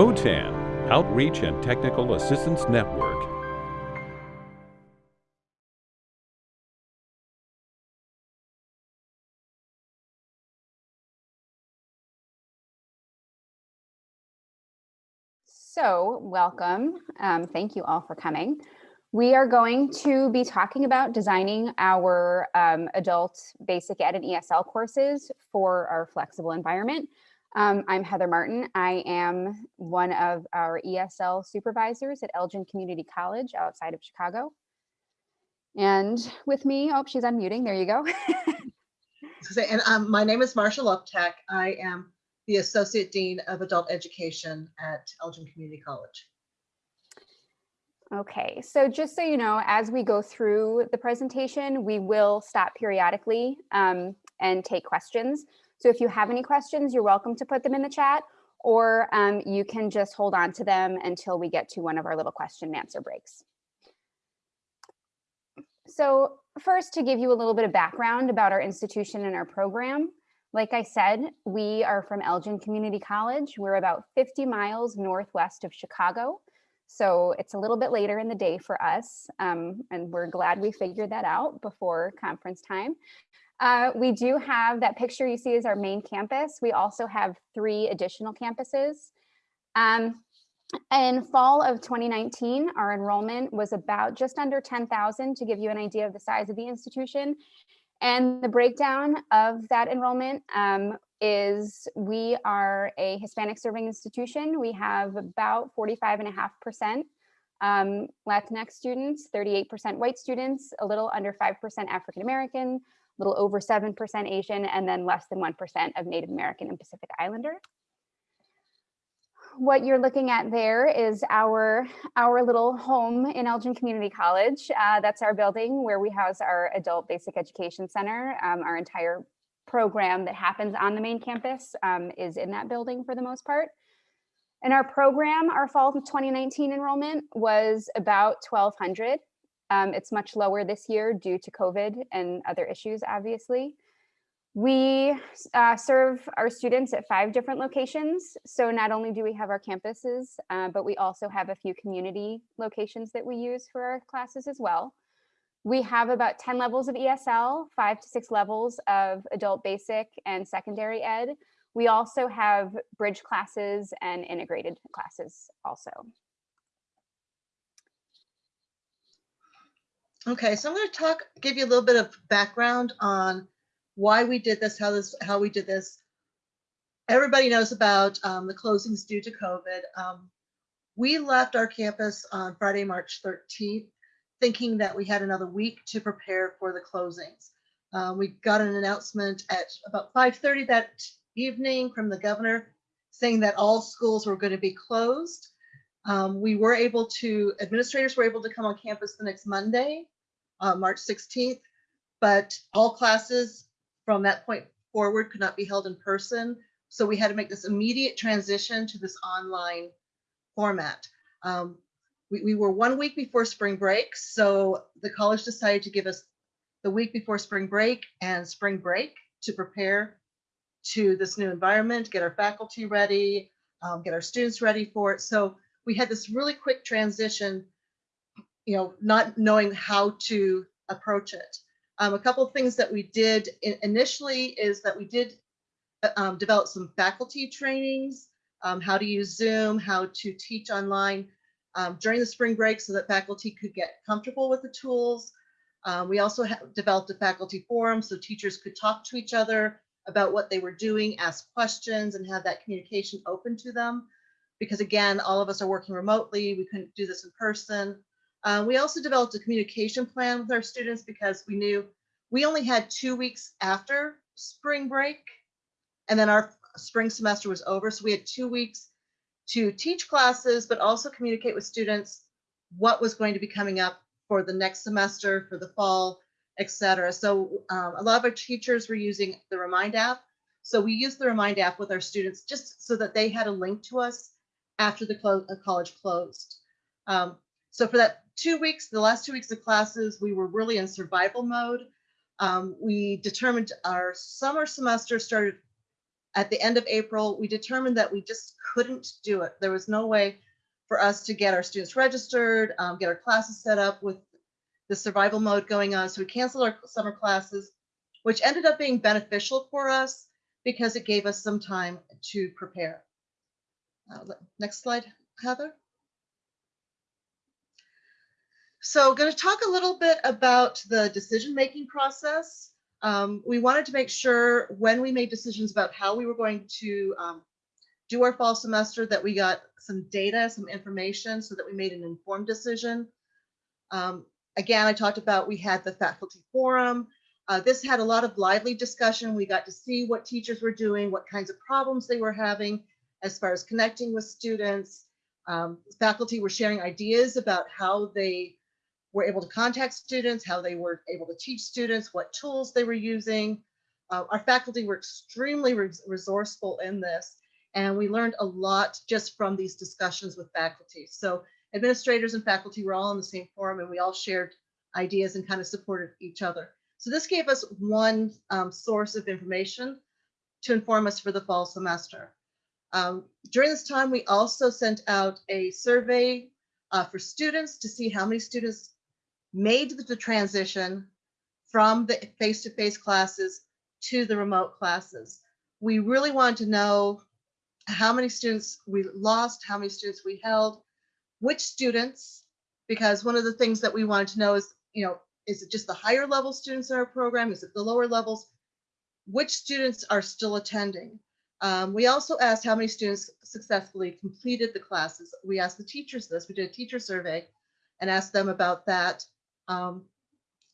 OTAN, Outreach and Technical Assistance Network. So welcome. Um, thank you all for coming. We are going to be talking about designing our um, adult basic ed and ESL courses for our flexible environment. Um, I'm Heather Martin. I am one of our ESL supervisors at Elgin Community College outside of Chicago. And with me, oh, she's unmuting. There you go. and um, my name is Marsha Luptek. I am the Associate Dean of Adult Education at Elgin Community College. Okay, so just so you know, as we go through the presentation, we will stop periodically um, and take questions. So if you have any questions, you're welcome to put them in the chat or um, you can just hold on to them until we get to one of our little question and answer breaks. So first to give you a little bit of background about our institution and our program, like I said, we are from Elgin Community College. We're about 50 miles northwest of Chicago. So it's a little bit later in the day for us, um, and we're glad we figured that out before conference time. Uh, we do have that picture you see is our main campus. We also have three additional campuses. Um, in fall of 2019, our enrollment was about just under 10,000 to give you an idea of the size of the institution. And the breakdown of that enrollment um, is we are a Hispanic serving institution. We have about 45.5% um, Latinx students, 38% white students, a little under 5% African American, little over 7% Asian, and then less than 1% of Native American and Pacific Islander what you're looking at there is our our little home in Elgin Community College. Uh, that's our building where we house our adult basic education center. Um, our entire program that happens on the main campus um, is in that building for the most part. In our program, our fall 2019 enrollment was about 1,200. Um, it's much lower this year due to COVID and other issues, obviously. We uh, serve our students at five different locations. So not only do we have our campuses, uh, but we also have a few community locations that we use for our classes as well. We have about 10 levels of ESL, five to six levels of adult basic and secondary ed. We also have bridge classes and integrated classes also. Okay, so I'm going to talk, give you a little bit of background on why we did this, how this, how we did this. Everybody knows about um, the closings due to COVID. Um, we left our campus on Friday, March 13th, thinking that we had another week to prepare for the closings. Um, we got an announcement at about 5.30 that evening from the governor saying that all schools were going to be closed. Um, we were able to, administrators were able to come on campus the next Monday, uh, March 16th, but all classes from that point forward could not be held in person. So we had to make this immediate transition to this online format. Um, we, we were one week before spring break, so the college decided to give us the week before spring break and spring break to prepare to this new environment, get our faculty ready, um, get our students ready for it. So we had this really quick transition, you know, not knowing how to approach it. Um, a couple of things that we did initially is that we did uh, um, develop some faculty trainings, um, how to use Zoom, how to teach online um, during the spring break so that faculty could get comfortable with the tools. Um, we also developed a faculty forum so teachers could talk to each other about what they were doing, ask questions, and have that communication open to them. Because again, all of us are working remotely, we couldn't do this in person. Uh, we also developed a communication plan with our students because we knew we only had two weeks after spring break and then our spring semester was over. So we had two weeks to teach classes, but also communicate with students what was going to be coming up for the next semester, for the fall, et cetera. So um, a lot of our teachers were using the Remind app. So we used the Remind app with our students just so that they had a link to us after the uh, college closed. Um, so for that two weeks, the last two weeks of classes, we were really in survival mode. Um, we determined our summer semester started at the end of April, we determined that we just couldn't do it. There was no way for us to get our students registered, um, get our classes set up with the survival mode going on. So we canceled our summer classes, which ended up being beneficial for us because it gave us some time to prepare. Uh, next slide, Heather. So going to talk a little bit about the decision-making process. Um, we wanted to make sure when we made decisions about how we were going to um, do our fall semester that we got some data, some information so that we made an informed decision. Um, again, I talked about we had the faculty forum. Uh, this had a lot of lively discussion. We got to see what teachers were doing, what kinds of problems they were having as far as connecting with students. Um, faculty were sharing ideas about how they were able to contact students, how they were able to teach students, what tools they were using. Uh, our faculty were extremely res resourceful in this, and we learned a lot just from these discussions with faculty. So administrators and faculty were all in the same forum, and we all shared ideas and kind of supported each other. So this gave us one um, source of information to inform us for the fall semester. Um, during this time, we also sent out a survey uh, for students to see how many students made the transition from the face-to-face classes to the remote classes. We really wanted to know how many students we lost, how many students we held, which students, because one of the things that we wanted to know is, you know, is it just the higher level students in our program? Is it the lower levels? Which students are still attending? Um, we also asked how many students successfully completed the classes. We asked the teachers this, we did a teacher survey and asked them about that. Um,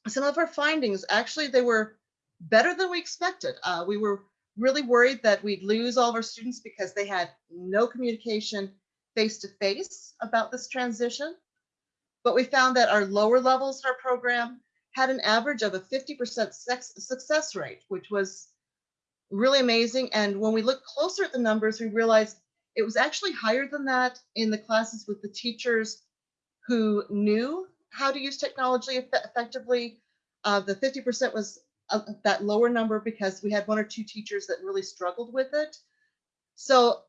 some of our findings, actually, they were better than we expected. Uh, we were really worried that we'd lose all of our students because they had no communication face to face about this transition. But we found that our lower levels in our program had an average of a 50% success rate, which was really amazing. And when we looked closer at the numbers, we realized it was actually higher than that in the classes with the teachers who knew how to use technology eff effectively. Uh, the 50% was uh, that lower number because we had one or two teachers that really struggled with it. So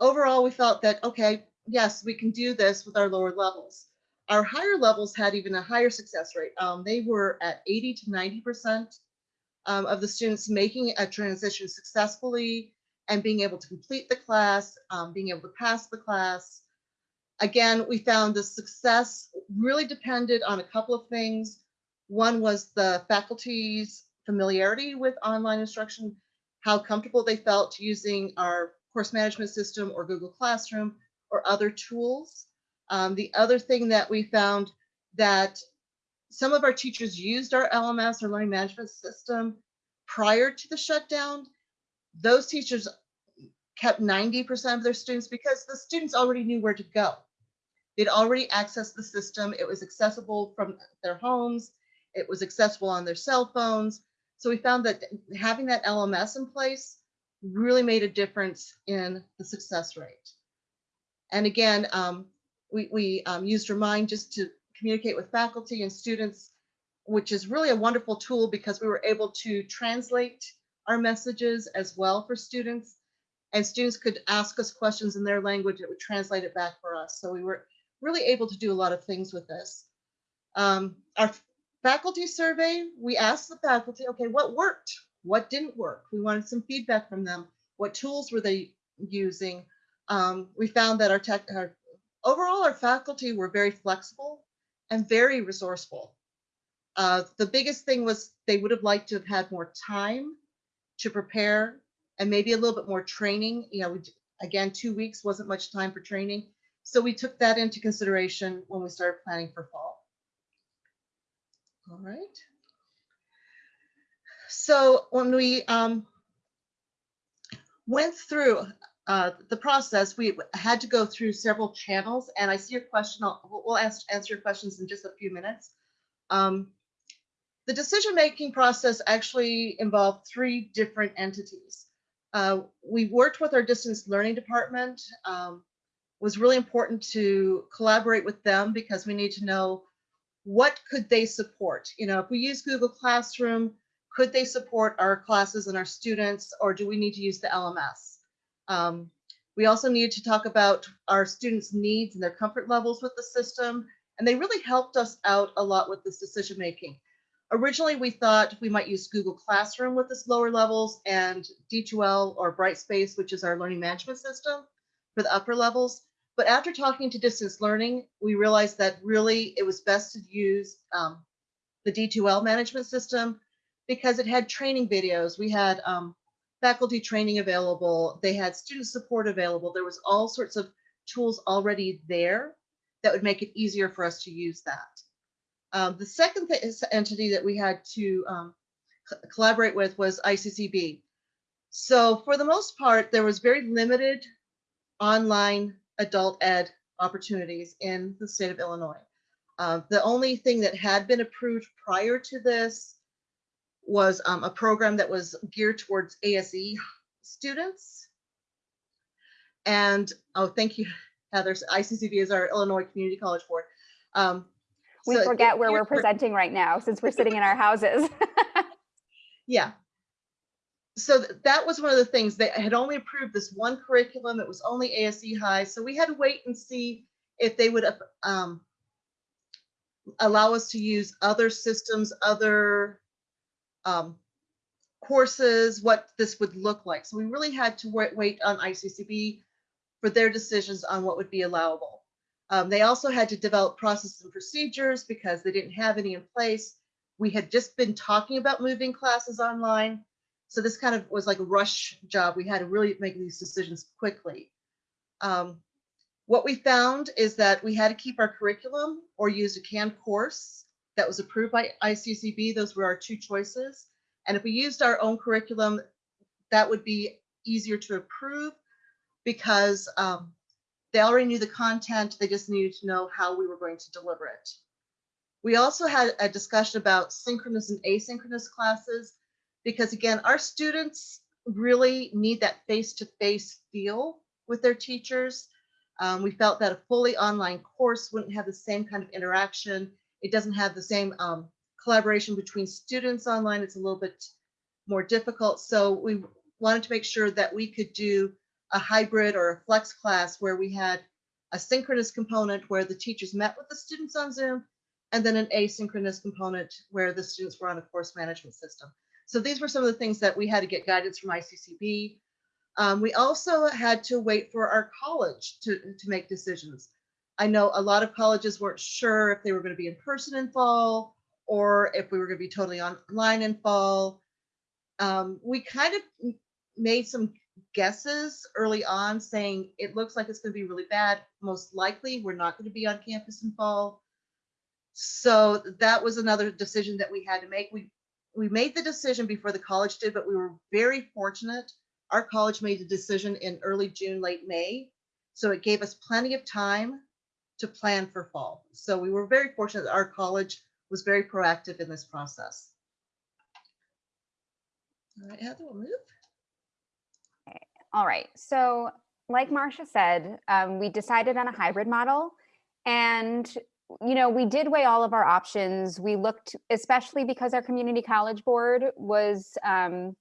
overall, we felt that, okay, yes, we can do this with our lower levels. Our higher levels had even a higher success rate. Um, they were at 80 to 90% um, of the students making a transition successfully and being able to complete the class, um, being able to pass the class. Again, we found the success really depended on a couple of things. One was the faculty's familiarity with online instruction, how comfortable they felt using our course management system or Google Classroom or other tools. Um, the other thing that we found that some of our teachers used our LMS or learning management system prior to the shutdown. Those teachers kept 90% of their students because the students already knew where to go. They'd already accessed the system. It was accessible from their homes. It was accessible on their cell phones. So we found that having that LMS in place really made a difference in the success rate. And again, um, we, we um, used Remind just to communicate with faculty and students, which is really a wonderful tool because we were able to translate our messages as well for students. And students could ask us questions in their language, it would translate it back for us. So we were really able to do a lot of things with this. Um, our faculty survey, we asked the faculty, okay, what worked? What didn't work? We wanted some feedback from them. What tools were they using? Um, we found that our tech, our, overall, our faculty were very flexible and very resourceful. Uh, the biggest thing was they would have liked to have had more time to prepare and maybe a little bit more training. You know, we, again, two weeks wasn't much time for training. So we took that into consideration when we started planning for fall. All right. So when we um, went through uh, the process, we had to go through several channels. And I see your question. I'll, we'll ask, answer your questions in just a few minutes. Um, the decision-making process actually involved three different entities. Uh, we worked with our distance learning department. Um, was really important to collaborate with them because we need to know what could they support. You know, if we use Google Classroom, could they support our classes and our students, or do we need to use the LMS? Um, we also needed to talk about our students' needs and their comfort levels with the system, and they really helped us out a lot with this decision making. Originally, we thought we might use Google Classroom with this lower levels and D2L or Brightspace, which is our learning management system for the upper levels. But after talking to distance learning, we realized that really it was best to use um, the D2L management system because it had training videos. We had um, faculty training available. They had student support available. There was all sorts of tools already there that would make it easier for us to use that. Um, the second entity that we had to um, co collaborate with was ICCB. So for the most part, there was very limited online adult ed opportunities in the state of Illinois. Uh, the only thing that had been approved prior to this was um, a program that was geared towards ASE students. And, oh, thank you, Heather. ICCB is our Illinois Community College Board. Um, We so forget where we're presenting right now since we're sitting in our houses. Yeah. So that was one of the things they had only approved this one curriculum. It was only ASE high. So we had to wait and see if they would um, allow us to use other systems, other um, courses, what this would look like. So we really had to wait, wait on ICCB for their decisions on what would be allowable. Um, they also had to develop processes and procedures because they didn't have any in place. We had just been talking about moving classes online. So this kind of was like a rush job. We had to really make these decisions quickly. Um, what we found is that we had to keep our curriculum or use a canned course that was approved by ICCB. Those were our two choices. And if we used our own curriculum, that would be easier to approve because um, they already knew the content. They just needed to know how we were going to deliver it. We also had a discussion about synchronous and asynchronous classes because again, our students really need that face-to-face feel with their teachers. Um, we felt that a fully online course wouldn't have the same kind of interaction. It doesn't have the same um, collaboration between students online. It's a little bit more difficult. So we wanted to make sure that we could do a hybrid or a flex class where we had a synchronous component where the teachers met with the students on Zoom and then an asynchronous component where the students were on a course management system. So these were some of the things that we had to get guidance from ICCB. Um, we also had to wait for our college to, to make decisions. I know a lot of colleges weren't sure if they were going to be in person in fall or if we were going to be totally online in fall. Um, we kind of made some guesses early on saying it looks like it's going to be really bad. Most likely, we're not going to be on campus in fall. So that was another decision that we had to make. We we made the decision before the college did, but we were very fortunate. Our college made the decision in early June, late May. So it gave us plenty of time to plan for fall. So we were very fortunate that our college was very proactive in this process. All right, Heather, we'll move. All right, so like Marcia said, um, we decided on a hybrid model and you know, we did weigh all of our options. We looked, especially because our community college board was um,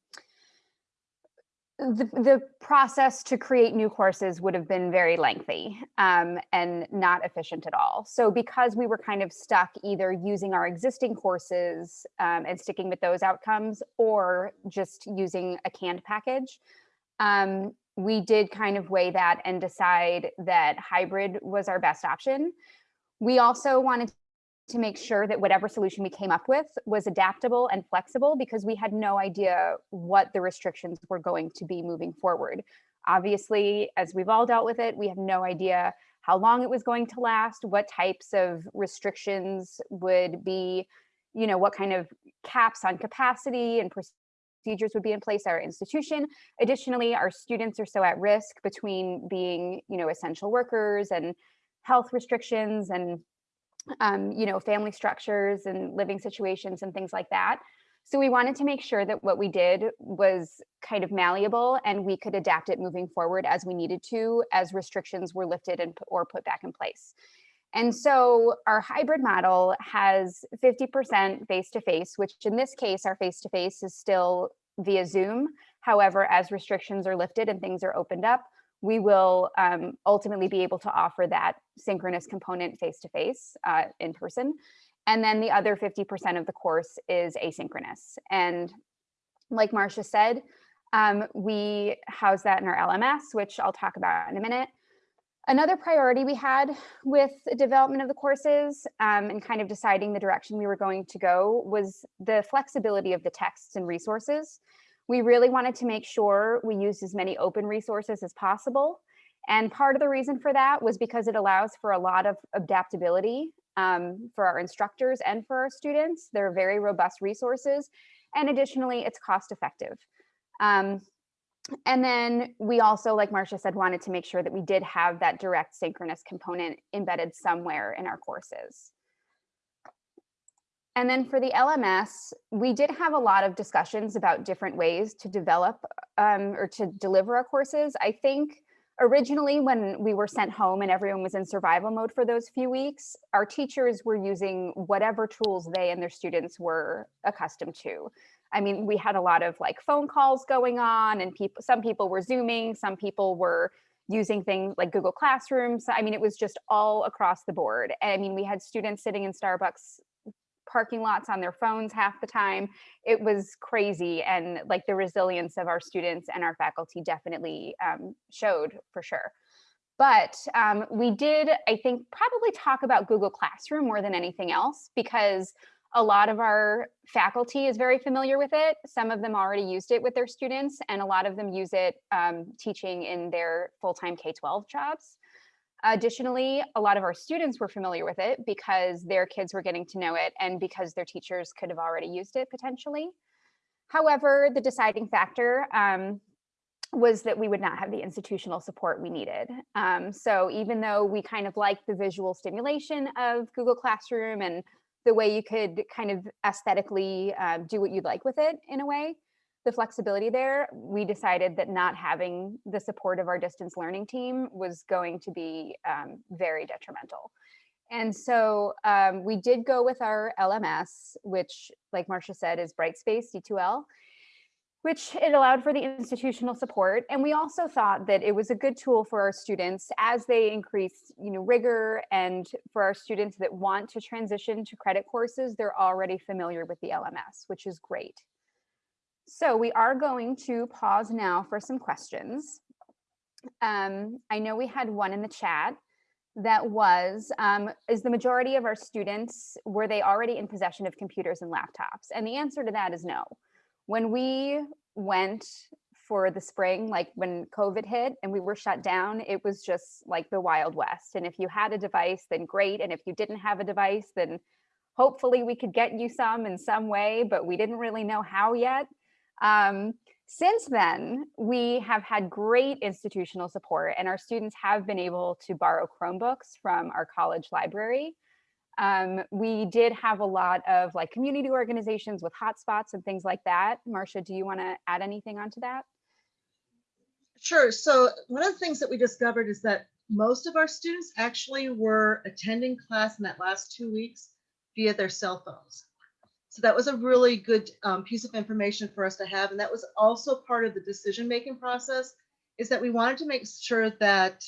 the, the process to create new courses would have been very lengthy um, and not efficient at all. So because we were kind of stuck either using our existing courses um, and sticking with those outcomes or just using a canned package, um, we did kind of weigh that and decide that hybrid was our best option. We also wanted to make sure that whatever solution we came up with was adaptable and flexible because we had no idea what the restrictions were going to be moving forward. Obviously, as we've all dealt with it, we have no idea how long it was going to last, what types of restrictions would be, you know, what kind of caps on capacity and procedures would be in place at our institution. Additionally, our students are so at risk between being, you know, essential workers and health restrictions and um, you know family structures and living situations and things like that so we wanted to make sure that what we did was kind of malleable and we could adapt it moving forward as we needed to as restrictions were lifted and or put back in place And so our hybrid model has 50% face-to-face, which in this case, our face-to-face is still via Zoom. However, as restrictions are lifted and things are opened up, we will um, ultimately be able to offer that synchronous component face-to-face uh, in person. And then the other 50% of the course is asynchronous. And like Marcia said, um, we house that in our LMS, which I'll talk about in a minute. Another priority we had with the development of the courses um, and kind of deciding the direction we were going to go was the flexibility of the texts and resources. We really wanted to make sure we used as many open resources as possible. And part of the reason for that was because it allows for a lot of adaptability um, for our instructors and for our students. They're very robust resources. And additionally, it's cost effective. Um, and then we also, like Marcia said, wanted to make sure that we did have that direct synchronous component embedded somewhere in our courses. And then for the LMS, we did have a lot of discussions about different ways to develop um, or to deliver our courses. I think originally when we were sent home and everyone was in survival mode for those few weeks, our teachers were using whatever tools they and their students were accustomed to. I mean, we had a lot of like phone calls going on and people, some people were Zooming, some people were using things like Google Classrooms. I mean, it was just all across the board. I mean, we had students sitting in Starbucks parking lots on their phones half the time. It was crazy. And like the resilience of our students and our faculty definitely um, showed for sure. But um, we did, I think, probably talk about Google Classroom more than anything else because a lot of our faculty is very familiar with it. Some of them already used it with their students and a lot of them use it um, teaching in their full-time K-12 jobs. Additionally, a lot of our students were familiar with it because their kids were getting to know it and because their teachers could have already used it potentially. However, the deciding factor um, was that we would not have the institutional support we needed. Um, so even though we kind of liked the visual stimulation of Google Classroom and the way you could kind of aesthetically uh, do what you'd like with it in a way, the flexibility there, we decided that not having the support of our distance learning team was going to be um, very detrimental. And so um, we did go with our LMS, which like Marcia said is Brightspace D2L, which it allowed for the institutional support. And we also thought that it was a good tool for our students as they increase you know, rigor and for our students that want to transition to credit courses, they're already familiar with the LMS, which is great. So we are going to pause now for some questions. Um, I know we had one in the chat that was, um, is the majority of our students, were they already in possession of computers and laptops? And the answer to that is no. When we went for the spring, like when COVID hit and we were shut down, it was just like the Wild West. And if you had a device, then great. And if you didn't have a device, then hopefully we could get you some in some way, but we didn't really know how yet. Um, since then, we have had great institutional support and our students have been able to borrow Chromebooks from our college library. Um, we did have a lot of like community organizations with hotspots and things like that. Marcia, do you want to add anything onto that? Sure. So one of the things that we discovered is that most of our students actually were attending class in that last two weeks via their cell phones. So that was a really good um, piece of information for us to have. And that was also part of the decision-making process is that we wanted to make sure that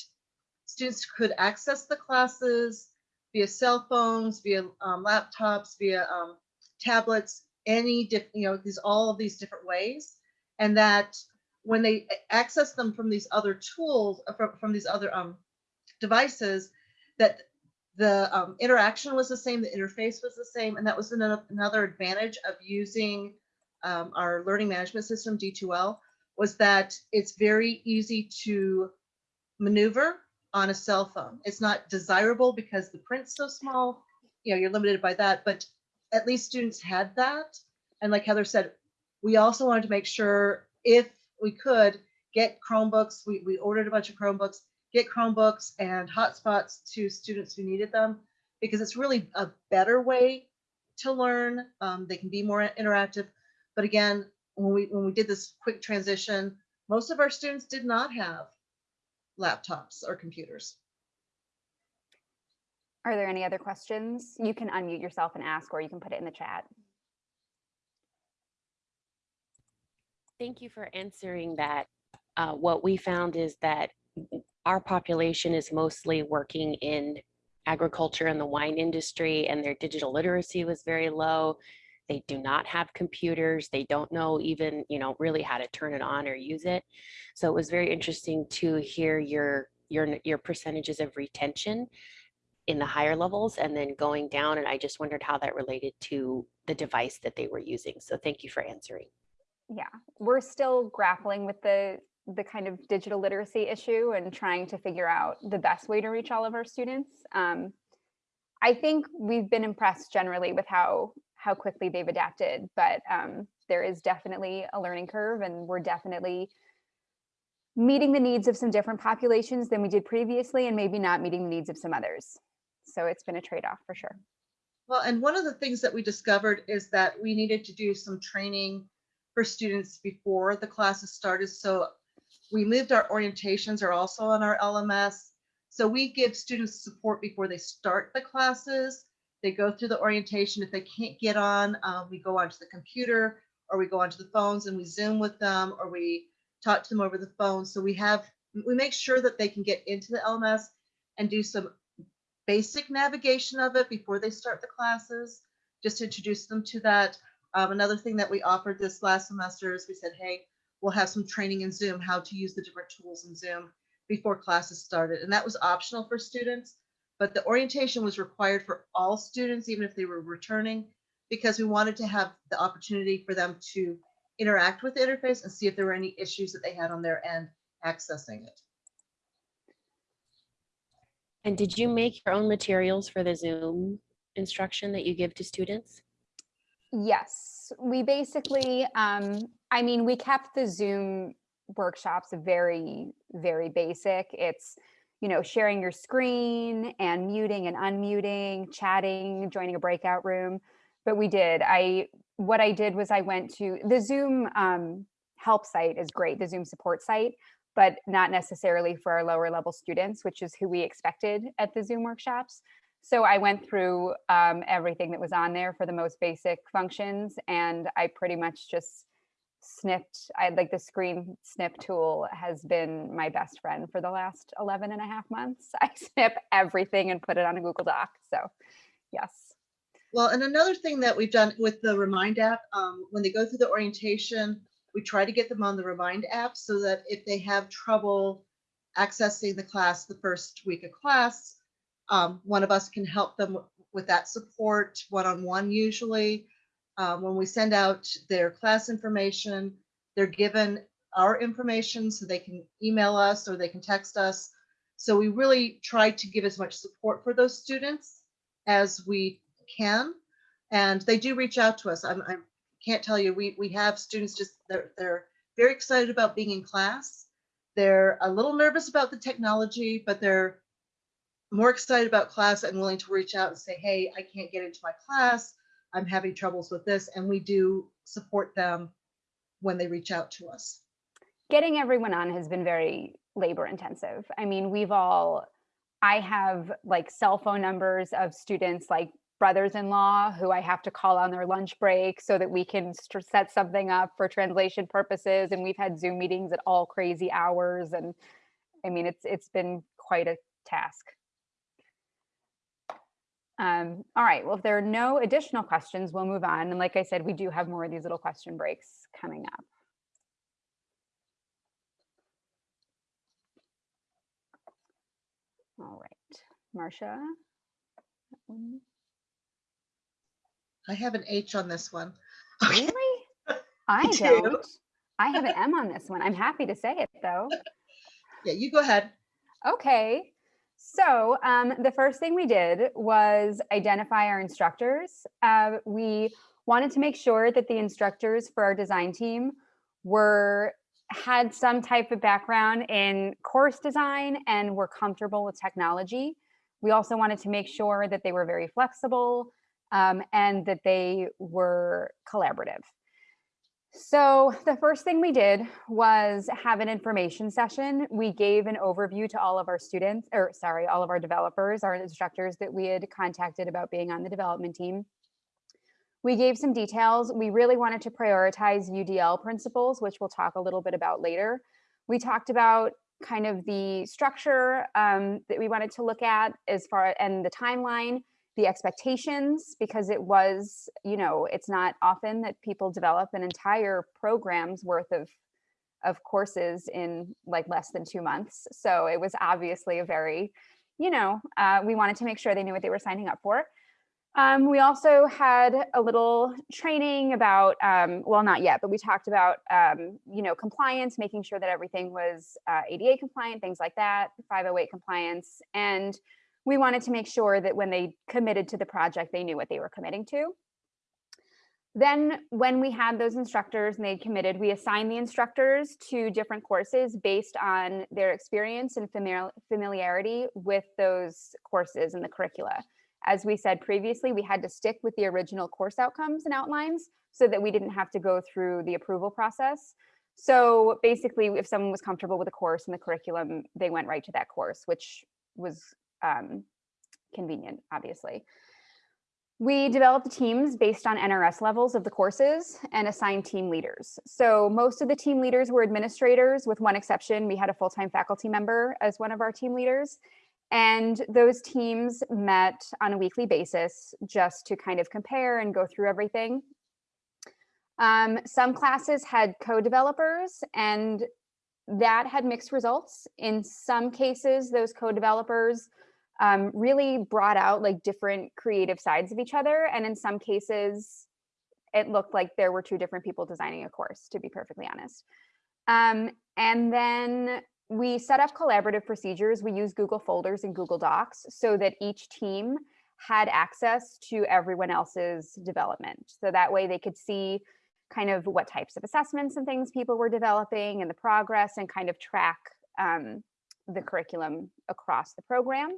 students could access the classes via cell phones, via um, laptops, via um, tablets, any, you know, these all of these different ways. And that when they access them from these other tools, from, from these other um, devices, that the um, interaction was the same, the interface was the same, and that was another, advantage of using um, our learning management system, D2L, was that it's very easy to maneuver on a cell phone. It's not desirable because the print's so small, you know, you're limited by that, but at least students had that. And like Heather said, we also wanted to make sure if we could get Chromebooks, we, we ordered a bunch of Chromebooks, get Chromebooks and hotspots to students who needed them because it's really a better way to learn. Um, they can be more interactive. But again, when we when we did this quick transition, most of our students did not have laptops or computers. Are there any other questions? You can unmute yourself and ask, or you can put it in the chat. Thank you for answering that. Uh, what we found is that our population is mostly working in agriculture and the wine industry and their digital literacy was very low. They do not have computers. They don't know even, you know, really how to turn it on or use it. So it was very interesting to hear your your your percentages of retention in the higher levels and then going down. And I just wondered how that related to the device that they were using. So thank you for answering. Yeah, we're still grappling with the the kind of digital literacy issue and trying to figure out the best way to reach all of our students. Um, I think we've been impressed generally with how how quickly they've adapted, but um, there is definitely a learning curve and we're definitely meeting the needs of some different populations than we did previously and maybe not meeting the needs of some others. So it's been a trade-off for sure. Well, and one of the things that we discovered is that we needed to do some training for students before the classes started. So we moved our orientations are also on our LMS. So we give students support before they start the classes. They go through the orientation. If they can't get on, um, we go onto the computer or we go onto the phones and we Zoom with them or we talk to them over the phone. So we have, we make sure that they can get into the LMS and do some basic navigation of it before they start the classes, just introduce them to that. Um, another thing that we offered this last semester is we said, hey, we'll have some training in Zoom, how to use the different tools in Zoom before classes started. And that was optional for students, but the orientation was required for all students, even if they were returning, because we wanted to have the opportunity for them to interact with the interface and see if there were any issues that they had on their end accessing it. And did you make your own materials for the Zoom instruction that you give to students? Yes, we basically, um, I mean, we kept the Zoom workshops very, very basic. It's, you know, sharing your screen and muting and unmuting, chatting, joining a breakout room. But we did, I, what I did was I went to the Zoom um, help site is great, the Zoom support site, but not necessarily for our lower level students, which is who we expected at the Zoom workshops. So I went through um, everything that was on there for the most basic functions and I pretty much just snipped, I like the screen snip tool has been my best friend for the last 11 and a half months. I snip everything and put it on a Google Doc. So yes. Well, and another thing that we've done with the Remind app, um, when they go through the orientation, we try to get them on the Remind app so that if they have trouble accessing the class the first week of class, um, one of us can help them with that support one-on-one -on -one usually. Um, when we send out their class information, they're given our information so they can email us or they can text us. So we really try to give as much support for those students as we can. And they do reach out to us. I'm, I can't tell you, we, we have students just, they're, they're very excited about being in class. They're a little nervous about the technology, but they're more excited about class and willing to reach out and say, hey, I can't get into my class. I'm having troubles with this. And we do support them when they reach out to us. Getting everyone on has been very labor intensive. I mean, we've all, I have like cell phone numbers of students like brothers-in-law who I have to call on their lunch break so that we can set something up for translation purposes. And we've had Zoom meetings at all crazy hours. And I mean, it's it's been quite a task. Um, all right, well, if there are no additional questions, we'll move on. And like I said, we do have more of these little question breaks coming up. All right, Marcia. I have an H on this one. Really? I do. don't. I have an M on this one. I'm happy to say it though. Yeah, you go ahead. Okay. So um, the first thing we did was identify our instructors. Uh, we wanted to make sure that the instructors for our design team were had some type of background in course design and were comfortable with technology. We also wanted to make sure that they were very flexible um, and that they were collaborative. So the first thing we did was have an information session. We gave an overview to all of our students, or sorry, all of our developers, our instructors that we had contacted about being on the development team. We gave some details. We really wanted to prioritize UDL principles, which we'll talk a little bit about later. We talked about kind of the structure um, that we wanted to look at as far and the timeline the expectations because it was you know it's not often that people develop an entire program's worth of of courses in like less than two months. So it was obviously a very you know uh, we wanted to make sure they knew what they were signing up for. Um, we also had a little training about um, well not yet but we talked about um, you know compliance making sure that everything was uh, ADA compliant things like that 508 compliance. And we wanted to make sure that when they committed to the project, they knew what they were committing to. Then when we had those instructors and they committed, we assigned the instructors to different courses based on their experience and familiarity with those courses and the curricula. As we said previously, we had to stick with the original course outcomes and outlines so that we didn't have to go through the approval process. So basically, if someone was comfortable with a course and the curriculum, they went right to that course, which was um, convenient, obviously. We developed teams based on NRS levels of the courses and assigned team leaders. So most of the team leaders were administrators with one exception. We had a full-time faculty member as one of our team leaders. And those teams met on a weekly basis just to kind of compare and go through everything. Um, some classes had co-developers and that had mixed results. In some cases, those co-developers um, really brought out like different creative sides of each other. And in some cases, it looked like there were two different people designing a course, to be perfectly honest. Um, and then we set up collaborative procedures. We use Google folders and Google Docs so that each team had access to everyone else's development. So that way they could see kind of what types of assessments and things people were developing and the progress and kind of track um, the curriculum across the program.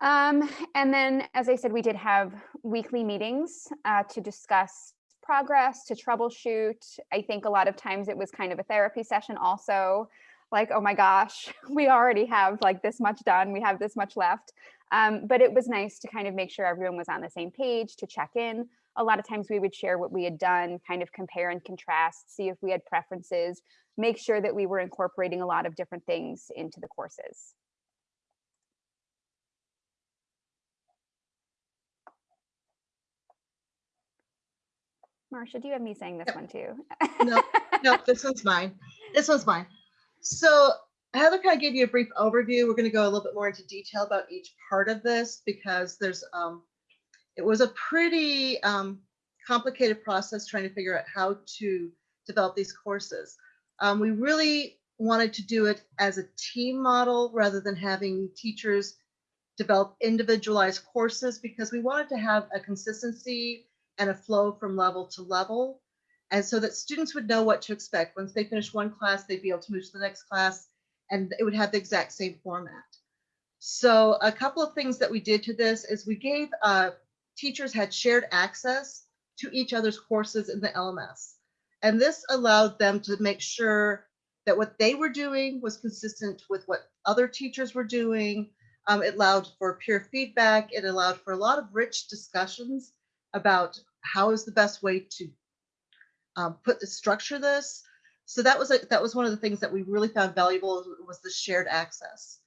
Um, and then, as I said, we did have weekly meetings uh, to discuss progress, to troubleshoot. I think a lot of times it was kind of a therapy session also, like, oh my gosh, we already have like this much done, we have this much left. Um, but it was nice to kind of make sure everyone was on the same page to check in. A lot of times we would share what we had done, kind of compare and contrast, see if we had preferences, make sure that we were incorporating a lot of different things into the courses. Marcia, do you have me saying this Yep. one too? No, no, this one's mine. This one's mine. So Heather kind of gave you a brief overview. We're going to go a little bit more into detail about each part of this because there's, um, it was a pretty um, complicated process trying to figure out how to develop these courses. Um, we really wanted to do it as a team model rather than having teachers develop individualized courses because we wanted to have a consistency and a flow from level to level. And so that students would know what to expect. Once they finish one class, they'd be able to move to the next class and it would have the exact same format. So a couple of things that we did to this is we gave uh, teachers had shared access to each other's courses in the LMS. And this allowed them to make sure that what they were doing was consistent with what other teachers were doing. Um, it allowed for peer feedback. It allowed for a lot of rich discussions about how is the best way to um, put the structure this. So that was a, that was one of the things that we really found valuable was the shared access.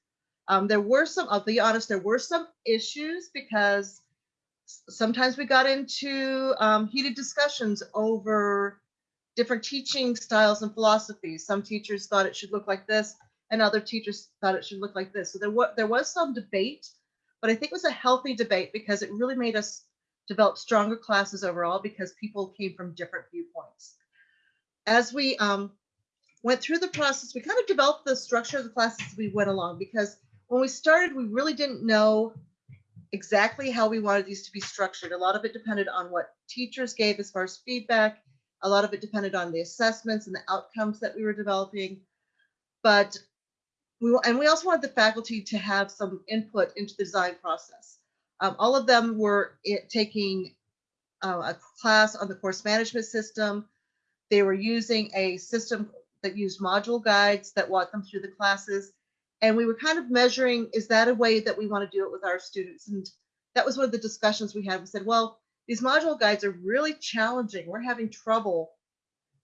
Um, there were some, I'll be honest, there were some issues because sometimes we got into um, heated discussions over different teaching styles and philosophies. Some teachers thought it should look like this and other teachers thought it should look like this. So there, was there was some debate, but I think it was a healthy debate because it really made us develop stronger classes overall because people came from different viewpoints. As we um, went through the process, we kind of developed the structure of the classes we went along because when we started, we really didn't know exactly how we wanted these to be structured. A lot of it depended on what teachers gave as far as feedback. A lot of it depended on the assessments and the outcomes that we were developing. But we, and we also wanted the faculty to have some input into the design process. Um, all of them were it, taking uh, a class on the course management system. They were using a system that used module guides that walked them through the classes. And we were kind of measuring, is that a way that we want to do it with our students? And that was one of the discussions we had. We said, well, these module guides are really challenging. We're having trouble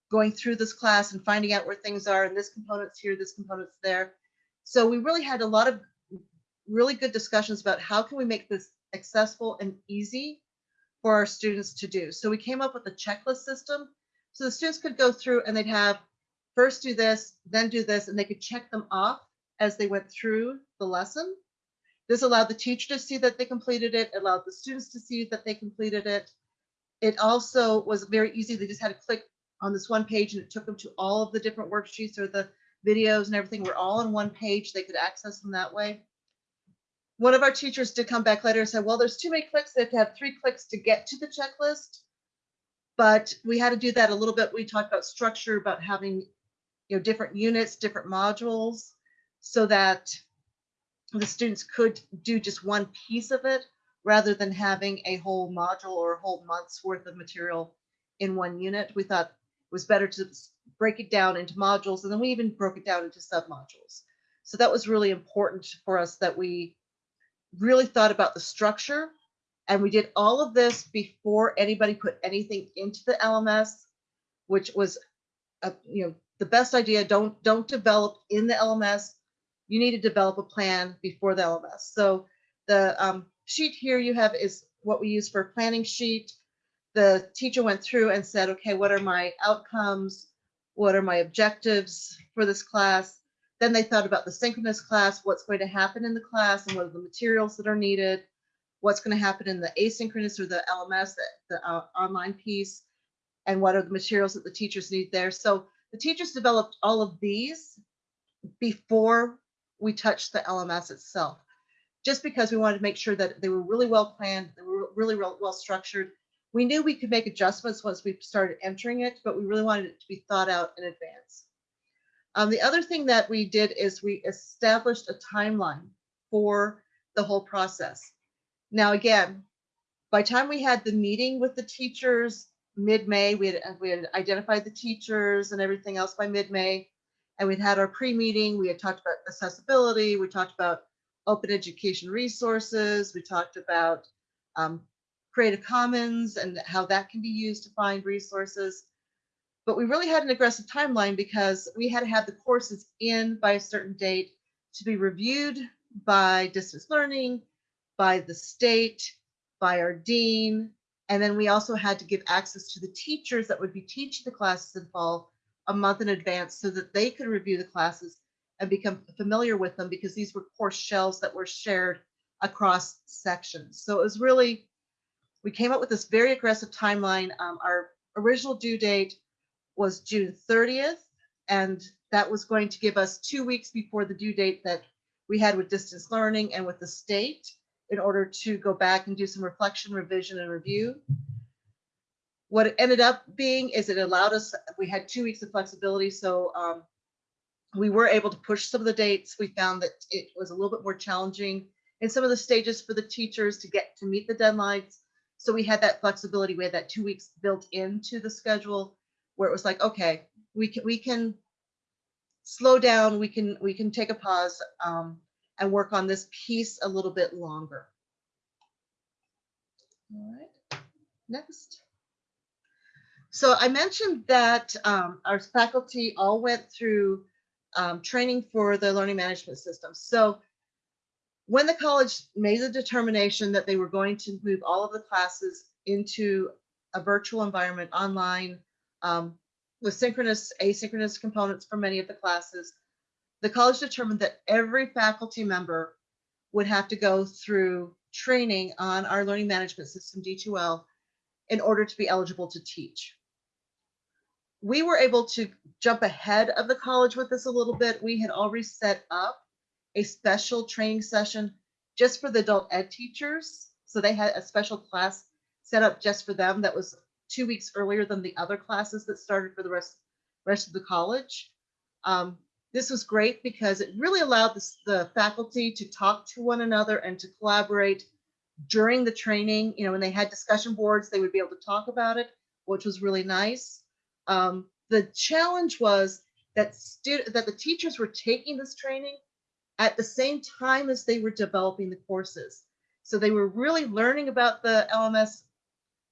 going through this class and finding out where things are and this component's here, this component's there. So we really had a lot of really good discussions about how can we make this accessible and easy for our students to do. So we came up with a checklist system. So the students could go through and they'd have first do this, then do this, and they could check them off as they went through the lesson. This allowed the teacher to see that they completed it, allowed the students to see that they completed it. It also was very easy. They just had to click on this one page and it took them to all of the different worksheets or the videos and everything were all on one page. They could access them that way. One of our teachers did come back later and said, well, there's too many clicks. They have to have three clicks to get to the checklist. But we had to do that a little bit. We talked about structure, about having you know, different units, different modules, so that the students could do just one piece of it rather than having a whole module or a whole month's worth of material in one unit. We thought it was better to break it down into modules and then we even broke it down into submodules. So that was really important for us that we really thought about the structure and we did all of this before anybody put anything into the LMS, which was, a, you know, the best idea. Don't don't develop in the LMS. You need to develop a plan before the LMS. So the um, sheet here you have is what we use for a planning sheet. The teacher went through and said, okay, what are my outcomes? What are my objectives for this class? Then they thought about the synchronous class, what's going to happen in the class and what are the materials that are needed, what's going to happen in the asynchronous or the LMS, the, the uh, online piece, and what are the materials that the teachers need there. So the teachers developed all of these before we touched the LMS itself, just because we wanted to make sure that they were really well planned, they were really well, well structured. We knew we could make adjustments once we started entering it, but we really wanted it to be thought out in advance. Um, the other thing that we did is we established a timeline for the whole process. Now, again, by time we had the meeting with the teachers mid-May, we had, we had identified the teachers and everything else by mid-May, and we'd had our pre-meeting. We had talked about accessibility. We talked about open education resources. We talked about um, Creative Commons and how that can be used to find resources. But we really had an aggressive timeline because we had to have the courses in by a certain date to be reviewed by distance learning, by the state, by our dean, and then we also had to give access to the teachers that would be teaching the classes in fall a month in advance so that they could review the classes and become familiar with them because these were course shells that were shared across sections. So it was really, we came up with this very aggressive timeline. Um, our original due date was June 30th, and that was going to give us two weeks before the due date that we had with distance learning and with the state in order to go back and do some reflection, revision, and review. What it ended up being is it allowed us, we had two weeks of flexibility, so um, we were able to push some of the dates. We found that it was a little bit more challenging in some of the stages for the teachers to get to meet the deadlines. So we had that flexibility. We had that two weeks built into the schedule where it was like, okay, we can we can slow down. We can we can take a pause um, and work on this piece a little bit longer. All right, next. So I mentioned that um, our faculty all went through um, training for the learning management system. So when the college made the determination that they were going to move all of the classes into a virtual environment online um, with synchronous, asynchronous components for many of the classes, the college determined that every faculty member would have to go through training on our learning management system, D2L, in order to be eligible to teach. We were able to jump ahead of the college with this a little bit. We had already set up a special training session just for the adult ed teachers. So they had a special class set up just for them that was two weeks earlier than the other classes that started for the rest, rest of the college. Um, this was great because it really allowed the, the faculty to talk to one another and to collaborate during the training. You know, when they had discussion boards, they would be able to talk about it, which was really nice. Um, the challenge was that student, that the teachers were taking this training at the same time as they were developing the courses. So they were really learning about the LMS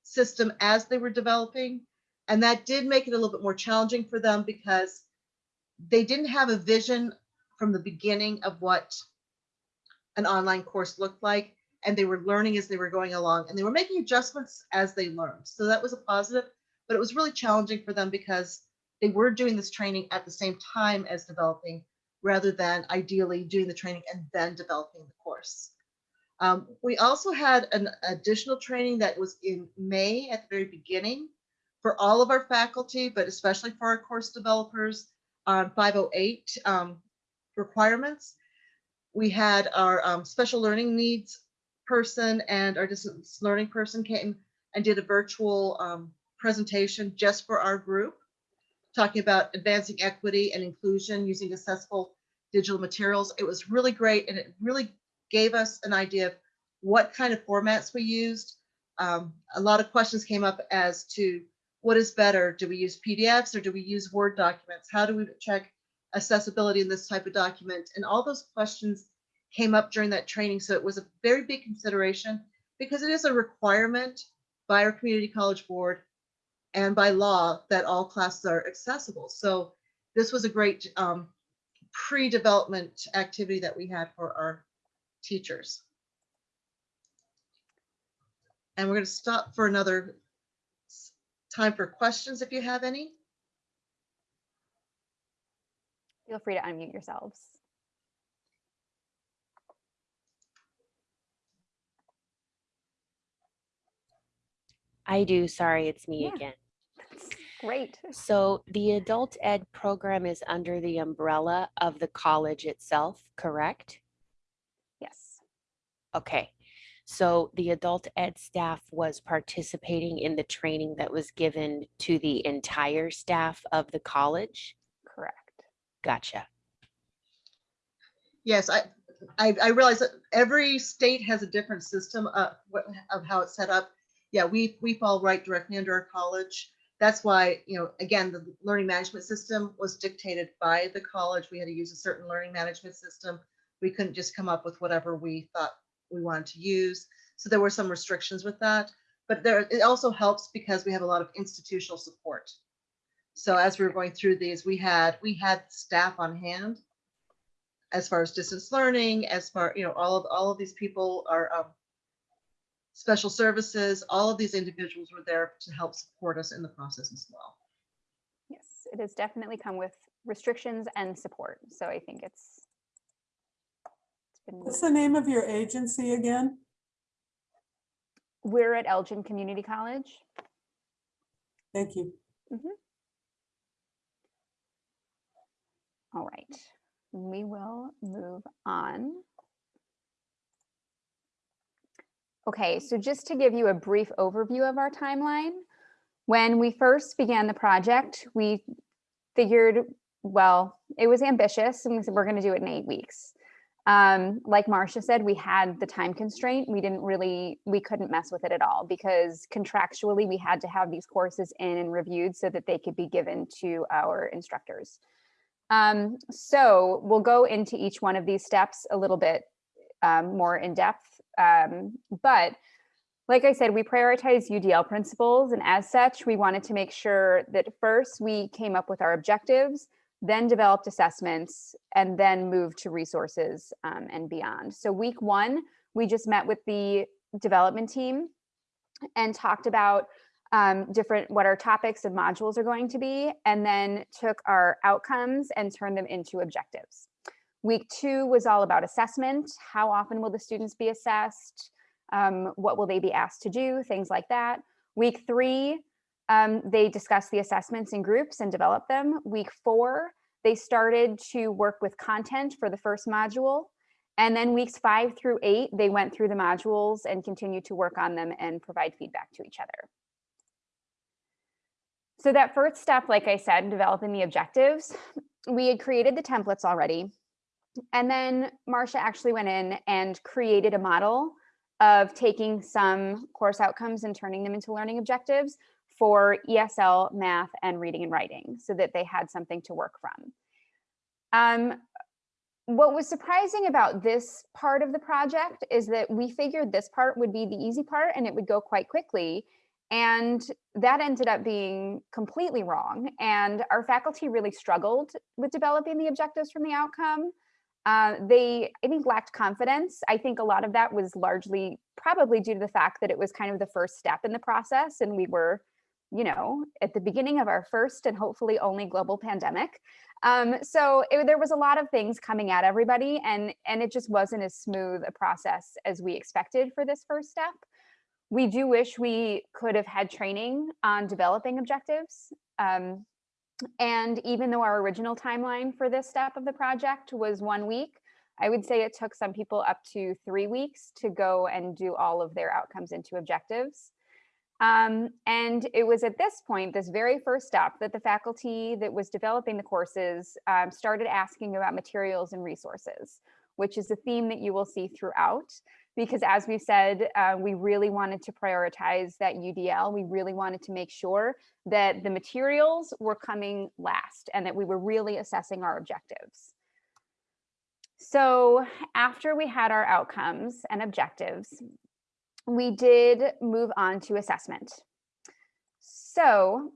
system as they were developing. And that did make it a little bit more challenging for them because they didn't have a vision from the beginning of what an online course looked like. And they were learning as they were going along and they were making adjustments as they learned. So that was a positive, but it was really challenging for them because they were doing this training at the same time as developing rather than ideally doing the training and then developing the course. Um, we also had an additional training that was in May at the very beginning for all of our faculty, but especially for our course developers on 508 um, requirements. We had our um, special learning needs person and our distance learning person came and did a virtual um, presentation just for our group, talking about advancing equity and inclusion using accessible digital materials. It was really great and it really gave us an idea of what kind of formats we used. Um, a lot of questions came up as to what is better? Do we use PDFs or do we use Word documents? How do we check accessibility in this type of document? And all those questions came up during that training. So it was a very big consideration because it is a requirement by our community college board and by law that all classes are accessible. So this was a great um, pre-development activity that we had for our teachers. And we're going to stop for another time for questions if you have any. Feel free to unmute yourselves. I do, sorry, it's me Yeah. again. Great. So the adult ed program is under the umbrella of the college itself, correct? Yes. Okay. So the adult ed staff was participating in the training that was given to the entire staff of the college? Correct. Gotcha. Yes, I, I, I realize that every state has a different system of, what- of how it's set up. Yeah, we, we fall right directly under our college. That's why, you know, again, the learning management system was dictated by the college. We had to use a certain learning management system. We couldn't just come up with whatever we thought we wanted to use. So there were some restrictions with that. But there, it also helps because we have a lot of institutional support. So as we were going through these, we had, we had staff on hand as far as distance learning, as far, you know, all of, all of these people are um, special services, all of these individuals were there to help support us in the process as well. Yes, it has definitely come with restrictions and support. So I think it's What's the name of your agency again? we're at Elgin Community College. Thank you. Mm-hmm. All right, we will move on. Okay, so just to give you a brief overview of our timeline, when we first began the project, we figured, well, it was ambitious and we said, we're gonna do it in eight weeks. Um, like Marcia said, we had the time constraint. We didn't really, we couldn't mess with it at all because contractually we had to have these courses in and reviewed so that they could be given to our instructors. Um, so we'll go into each one of these steps a little bit um, more in depth. Um, but like I said, we prioritize UDL principles and as such, we wanted to make sure that first we came up with our objectives, then developed assessments, and then moved to resources um, and beyond. So week one, we just met with the development team and talked about um, different what our topics and modules are going to be, and then took our outcomes and turned them into objectives. Week two was all about assessment. How often will the students be assessed? Um, what will they be asked to do? Things like that. Week three, um, they discussed the assessments in groups and developed them. Week four, they started to work with content for the first module. And then weeks five through eight, they went through the modules and continued to work on them and provide feedback to each other. So that first step, like I said, developing the objectives, we had created the templates already. And then Marcia actually went in and created a model of taking some course outcomes and turning them into learning objectives for ESL, math, and reading and writing so that they had something to work from. Um, what was surprising about this part of the project is that we figured this part would be the easy part and it would go quite quickly. And that ended up being completely wrong. And our faculty really struggled with developing the objectives from the outcome. Uh, they, I think, lacked confidence. I think a lot of that was largely probably due to the fact that it was kind of the first step in the process and we were, you know, at the beginning of our first and hopefully only global pandemic. Um, so it, there was a lot of things coming at everybody and, and it just wasn't as smooth a process as we expected for this first step. We do wish we could have had training on developing objectives. Um, and even though our original timeline for this step of the project was one week, I would say it took some people up to three weeks to go and do all of their outcomes into objectives. Um, and it was at this point, this very first step, that the faculty that was developing the courses um, started asking about materials and resources, which is a theme that you will see throughout. Because as we said, uh, we really wanted to prioritize that UDL. We really wanted to make sure that the materials were coming last and that we were really assessing our objectives. So after we had our outcomes and objectives, we did move on to assessment. So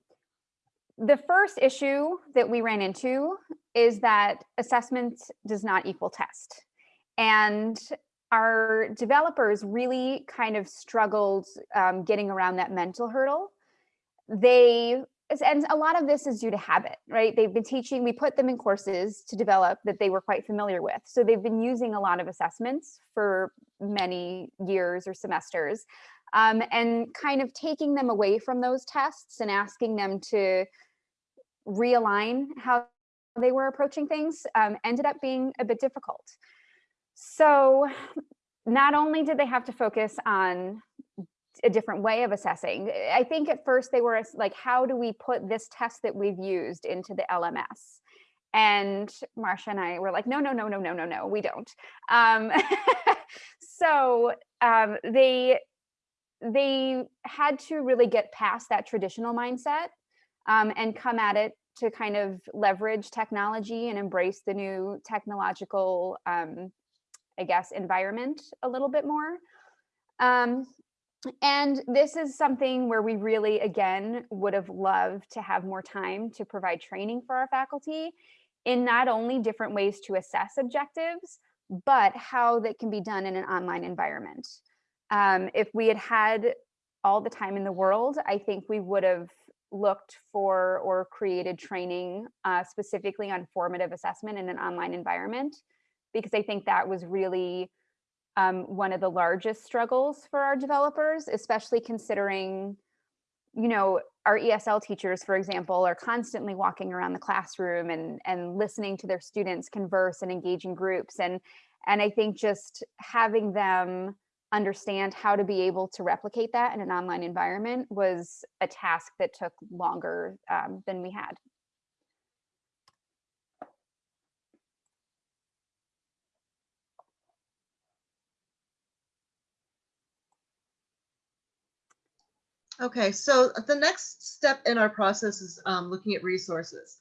the first issue that we ran into is that assessment does not equal test. And our developers really kind of struggled um, getting around that mental hurdle. They and a lot of this is due to habit, right? They've been teaching, we put them in courses to develop that they were quite familiar with. So they've been using a lot of assessments for many years or semesters um, and kind of taking them away from those tests and asking them to realign how they were approaching things um, ended up being a bit difficult. So not only did they have to focus on a different way of assessing. I think at first they were like, how do we put this test that we've used into the LMS? And Marcia and I were like, no, no, no, no, no, no, no, we don't. Um, so um, they they had to really get past that traditional mindset um, and come at it to kind of leverage technology and embrace the new technological, um, I guess, environment a little bit more. Um, and this is something where we really, again, would have loved to have more time to provide training for our faculty in not only different ways to assess objectives, but how that can be done in an online environment. Um, if we had had all the time in the world, I think we would have looked for or created training uh, specifically on formative assessment in an online environment, because I think that was really um, one of the largest struggles for our developers, especially considering, you know, our ESL teachers, for example, are constantly walking around the classroom and, and listening to their students converse and engage in groups. And, and I think just having them understand how to be able to replicate that in an online environment was a task that took longer um, than we had. Okay, so the next step in our process is um, looking at resources.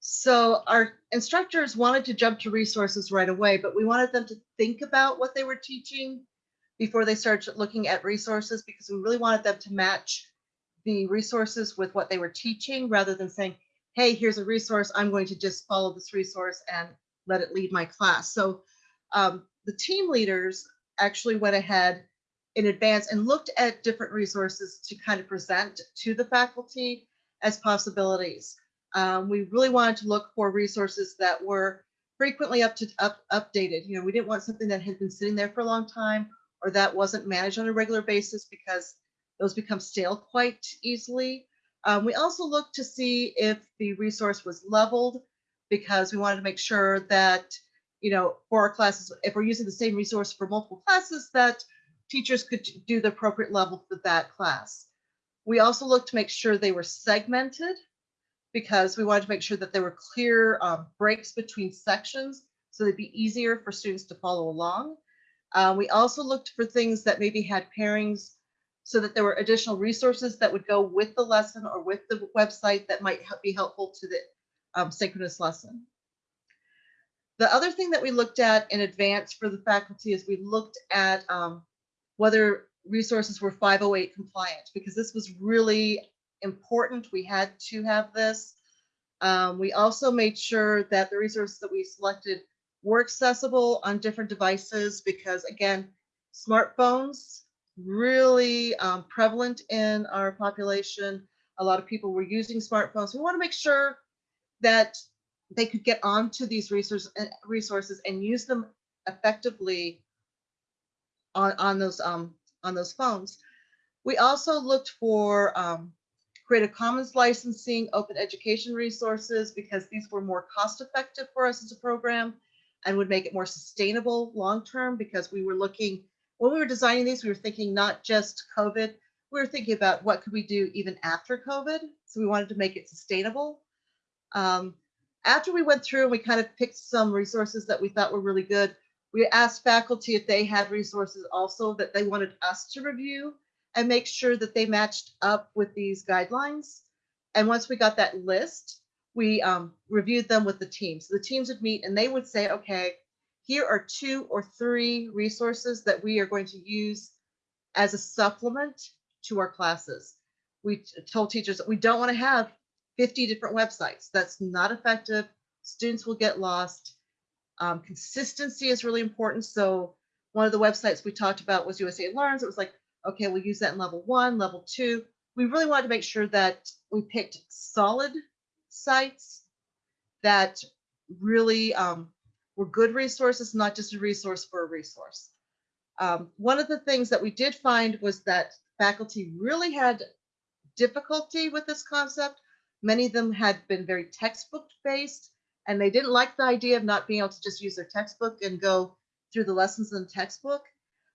So our instructors wanted to jump to resources right away, but we wanted them to think about what they were teaching before they started looking at resources because we really wanted them to match the resources with what they were teaching rather than saying, hey, here's a resource, I'm going to just follow this resource and let it lead my class. So um, the team leaders actually went ahead in advance and looked at different resources to kind of present to the faculty as possibilities. Um, we really wanted to look for resources that were frequently up to up, updated. You know, we didn't want something that had been sitting there for a long time or that wasn't managed on a regular basis because those become stale quite easily. Um, we also looked to see if the resource was leveled because we wanted to make sure that, you know, for our classes, if we're using the same resource for multiple classes, that teachers could do the appropriate level for that class. We also looked to make sure they were segmented because we wanted to make sure that there were clear um, breaks between sections so they'd be easier for students to follow along. Uh, we also looked for things that maybe had pairings so that there were additional resources that would go with the lesson or with the website that might be helpful to the um, synchronous lesson. The other thing that we looked at in advance for the faculty is we looked at um, whether resources were 508 compliant because this was really important. We had to have this. Um, we also made sure that the resources that we selected were accessible on different devices because again, smartphones really um, prevalent in our population. A lot of people were using smartphones. We want to make sure that they could get onto these resources resources and use them effectively on, on those um, on those phones. We also looked for um, Creative Commons licensing, open education resources, because these were more cost effective for us as a program and would make it more sustainable long term because we were looking, when we were designing these, we were thinking not just COVID, we were thinking about what could we do even after COVID. So we wanted to make it sustainable. Um, after we went through and we kind of picked some resources that we thought were really good, we asked faculty if they had resources also that they wanted us to review and make sure that they matched up with these guidelines. And once we got that list, we um, reviewed them with the team. So the teams would meet and they would say, okay, here are two or three resources that we are going to use as a supplement to our classes. We told teachers that we don't want to have 50 different websites. That's not effective. Students will get lost. Um, consistency is really important. So one of the websites we talked about was USA Learns. It was like, okay, we'll use that in level one, level two. We really wanted to make sure that we picked solid sites that really um, were good resources, not just a resource for a resource. Um, one of the things that we did find was that faculty really had difficulty with this concept. Many of them had been very textbook based and they didn't like the idea of not being able to just use their textbook and go through the lessons in the textbook.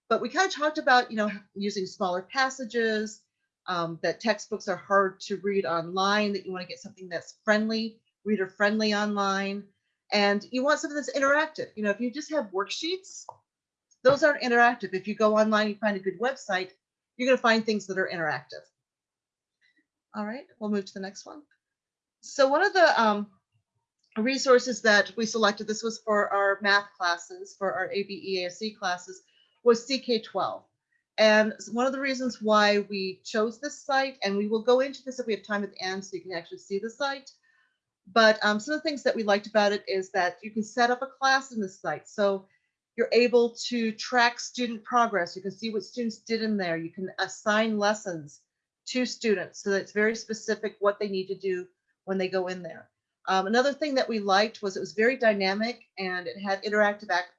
But we kind of talked about, you know, using smaller passages, um, that textbooks are hard to read online, that you want to get something that's friendly, reader friendly online. And you want something that's interactive. You know, if you just have worksheets, those aren't interactive. If you go online, you find a good website, you're going to find things that are interactive. All right, we'll move to the next one. So one of the um, resources that we selected, this was for our math classes, for our ABE ASC classes, was CK12. And one of the reasons why we chose this site, and we will go into this if we have time at the end so you can actually see the site. But um, some of the things that we liked about it is that you can set up a class in this site. So you're able to track student progress. You can see what students did in there. You can assign lessons to students so that it's very specific what they need to do when they go in there. Um, another thing that we liked was it was very dynamic and it had interactive act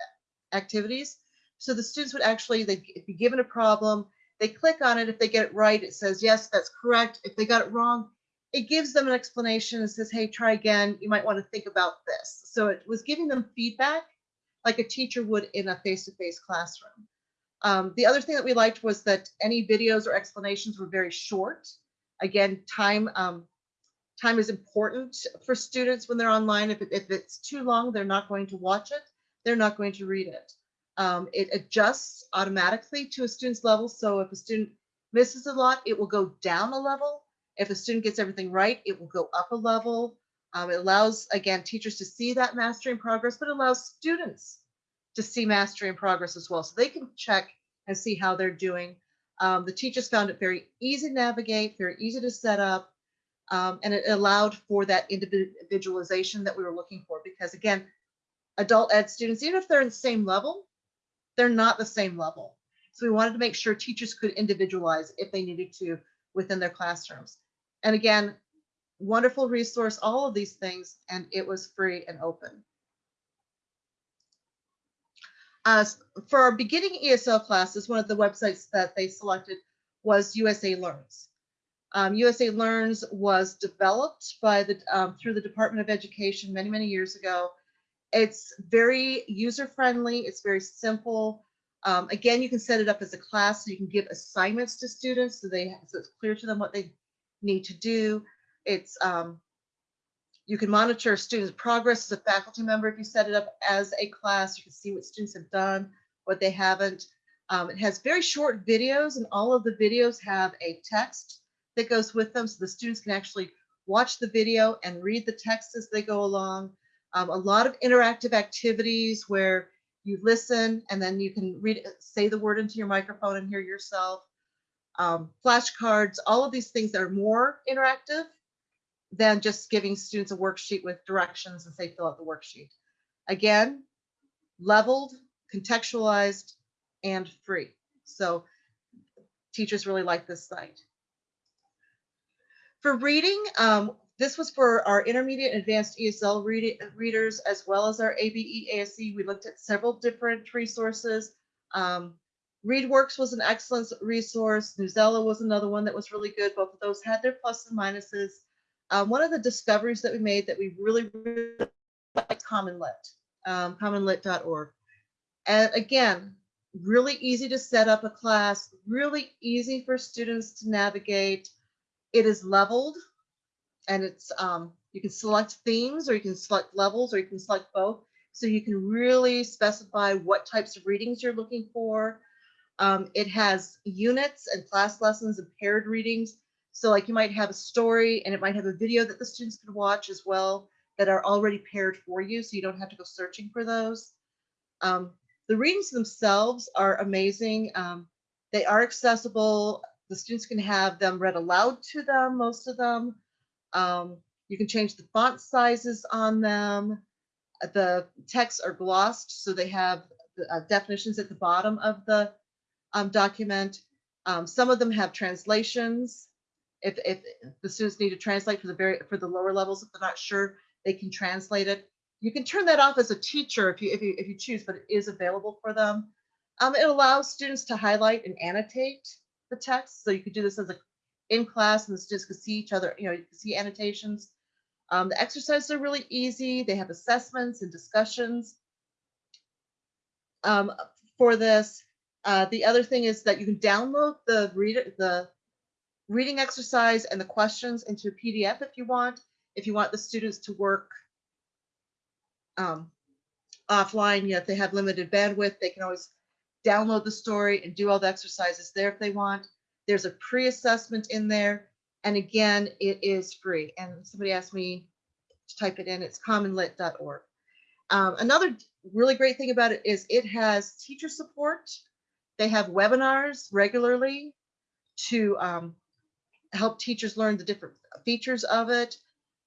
activities. So the students would actually they'd be given a problem, they click on it. If they get it right, it says, yes, that's correct. If they got it wrong, it gives them an explanation and says, hey, try again. You might want to think about this. So it was giving them feedback like a teacher would in a face-to-face -face classroom. Um, the other thing that we liked was that any videos or explanations were very short. Again, time um, time is important for students when they're online. If, if it's too long, they're not going to watch it. They're not going to read it. Um, it adjusts automatically to a student's level. So if a student misses a lot, it will go down a level. If a student gets everything right, it will go up a level. Um, it allows, again, teachers to see that mastery and progress, but it allows students to see mastery and progress as well. So they can check and see how they're doing. Um, the teachers found it very easy to navigate, very easy to set up, um, and it allowed for that individualization that we were looking for. Because again, adult ed students, even if they're in the same level, they're not the same level. So we wanted to make sure teachers could individualize if they needed to within their classrooms. And again, wonderful resource, all of these things, and it was free and open. Uh, for our beginning ESL classes, one of the websites that they selected was USA Learns. Um, USA Learns was developed by the um, through the Department of Education many, many years ago. It's very user-friendly. It's very simple. Um, again, you can set it up as a class, so you can give assignments to students so they so it's clear to them what they need to do. It's um, you can monitor students' progress as a faculty member if you set it up as a class. You can see what students have done, what they haven't. Um, it has very short videos and all of the videos have a text that goes with them. So the students can actually watch the video and read the text as they go along. Um, a lot of interactive activities where you listen and then you can read, say the word into your microphone and hear yourself. Um, flashcards, all of these things that are more interactive than just giving students a worksheet with directions and say fill out the worksheet. Again, leveled, contextualized, and free. So teachers really like this site. For reading, um, this was for our intermediate and advanced ESL read readers as well as our ABE ASC. We looked at several different resources. Um, ReadWorks was an excellent resource. Newsella was another one that was really good. Both of those had their plus and minuses. Um, one of the discoveries that we made that we really, really like CommonLit, um, commonlit.org. And again, really easy to set up a class, really easy for students to navigate. It is leveled and it's um, you can select themes or you can select levels or you can select both. So you can really specify what types of readings you're looking for. Um, it has units and class lessons and paired readings. So like you might have a story and it might have a video that the students can watch as well that are already paired for you. So you don't have to go searching for those. Um, the readings themselves are amazing. Um, they are accessible. The students can have them read aloud to them, most of them. Um, you can change the font sizes on them. Uh, The texts are glossed, so they have uh, definitions at the bottom of the um, document. Um, some of them have translations. If, if the students need to translate for the very for the lower levels, if they're not sure, they can translate it. You can turn that off as a teacher if you if you if you choose, but it is available for them. Um, it allows students to highlight and annotate the text, so you could do this as a in class, and the students could see each other. You know, you can see annotations. Um, the exercises are really easy. They have assessments and discussions um, for this. Uh, the other thing is that you can download the the reading exercise and the questions into a PDF if you want. If you want the students to work um, offline, you know, if they have limited bandwidth, they can always download the story and do all the exercises there if they want. There's a pre-assessment in there. And again, it is free. And somebody asked me to type it in. It's commonlit.org. Um, another really great thing about it is it has teacher support. They have webinars regularly to um, help teachers learn the different features of it.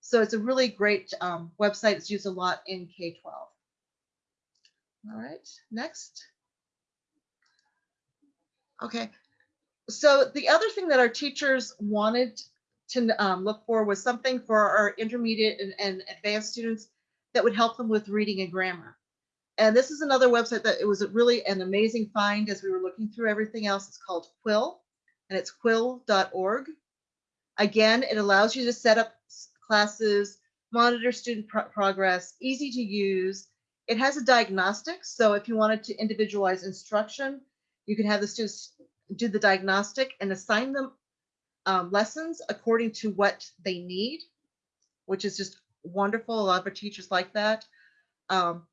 So it's a really great um, website. It's used a lot in K-12. All right, next. Okay, so the other thing that our teachers wanted to um, look for was something for our intermediate and, and advanced students that would help them with reading and grammar. And this is another website that it was really an amazing find as we were looking through everything else. It's called Quill and it's quill.org. Again, it allows you to set up classes, monitor student pro progress, easy to use. It has a diagnostic. So if you wanted to individualize instruction, you can have the students do the diagnostic and assign them um, lessons according to what they need, which is just wonderful. A lot of our teachers like that. Um,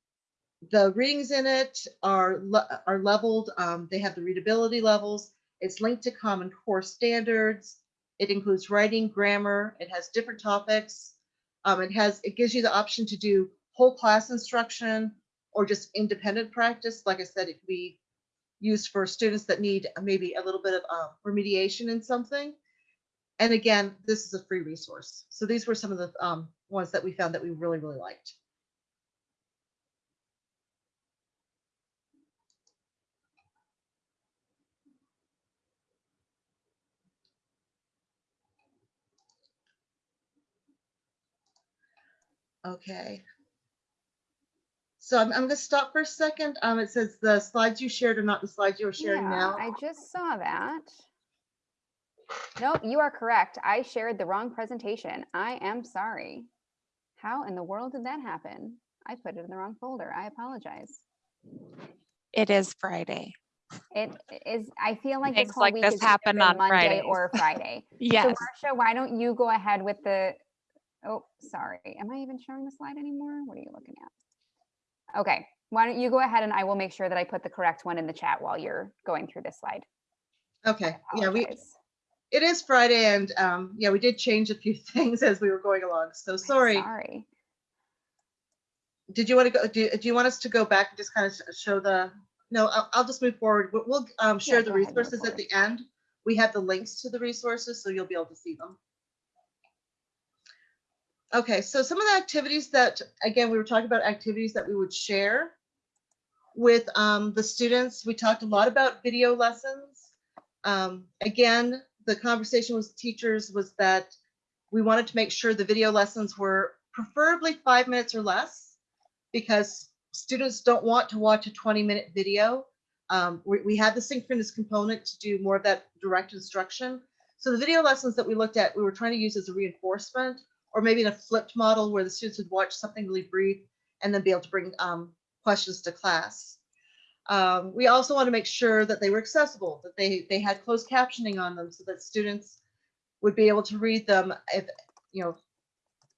the readings in it are, le are leveled. Um, they have the readability levels. It's linked to Common Core standards. It includes writing, grammar. It has different topics. Um, it has it gives you the option to do whole class instruction or just independent practice. Like I said, it could be used for students that need maybe a little bit of uh, remediation in something. And again, this is a free resource. So these were some of the um, ones that we found that we really, really liked. Okay. So I'm, I'm going to stop for a second. Um, it says the slides you shared are not the slides you are sharing Yeah, now. I just saw that. Nope, you are correct. I shared the wrong presentation. I am sorry. How in the world did that happen? I put it in the wrong folder. I apologize. It is Friday. It is, I feel like this whole like week this is either on Monday Fridays. or Friday. yes. So Yes. Marcia, why don't you go ahead with the, oh, sorry. Am I even showing the slide anymore? What are you looking at? Okay, Why don't you go ahead and I will make sure that I put the correct one in the chat while you're going through this slide. Okay, yeah, we, it is Friday and, um, yeah, we did change a few things as we were going along, so sorry. Sorry. Did you want to go, do, do you want us to go back and just kind of show the, no, I'll, I'll just move forward. We'll, we'll, um, share the go ahead, resources at the end. We have the links to the resources, so you'll be able to see them. Okay, so some of the activities that, again, we were talking about activities that we would share with um, the students. We talked a lot about video lessons. Um, again, the conversation with teachers was that we wanted to make sure the video lessons were preferably five minutes or less because students don't want to watch a 20 minute video. Um, we, we had the synchronous component to do more of that direct instruction. So the video lessons that we looked at, we were trying to use as a reinforcement or maybe in a flipped model where the students would watch something really brief and then be able to bring um, questions to class. Um, we also want to make sure that they were accessible, that they, they had closed captioning on them so that students would be able to read them if, you know,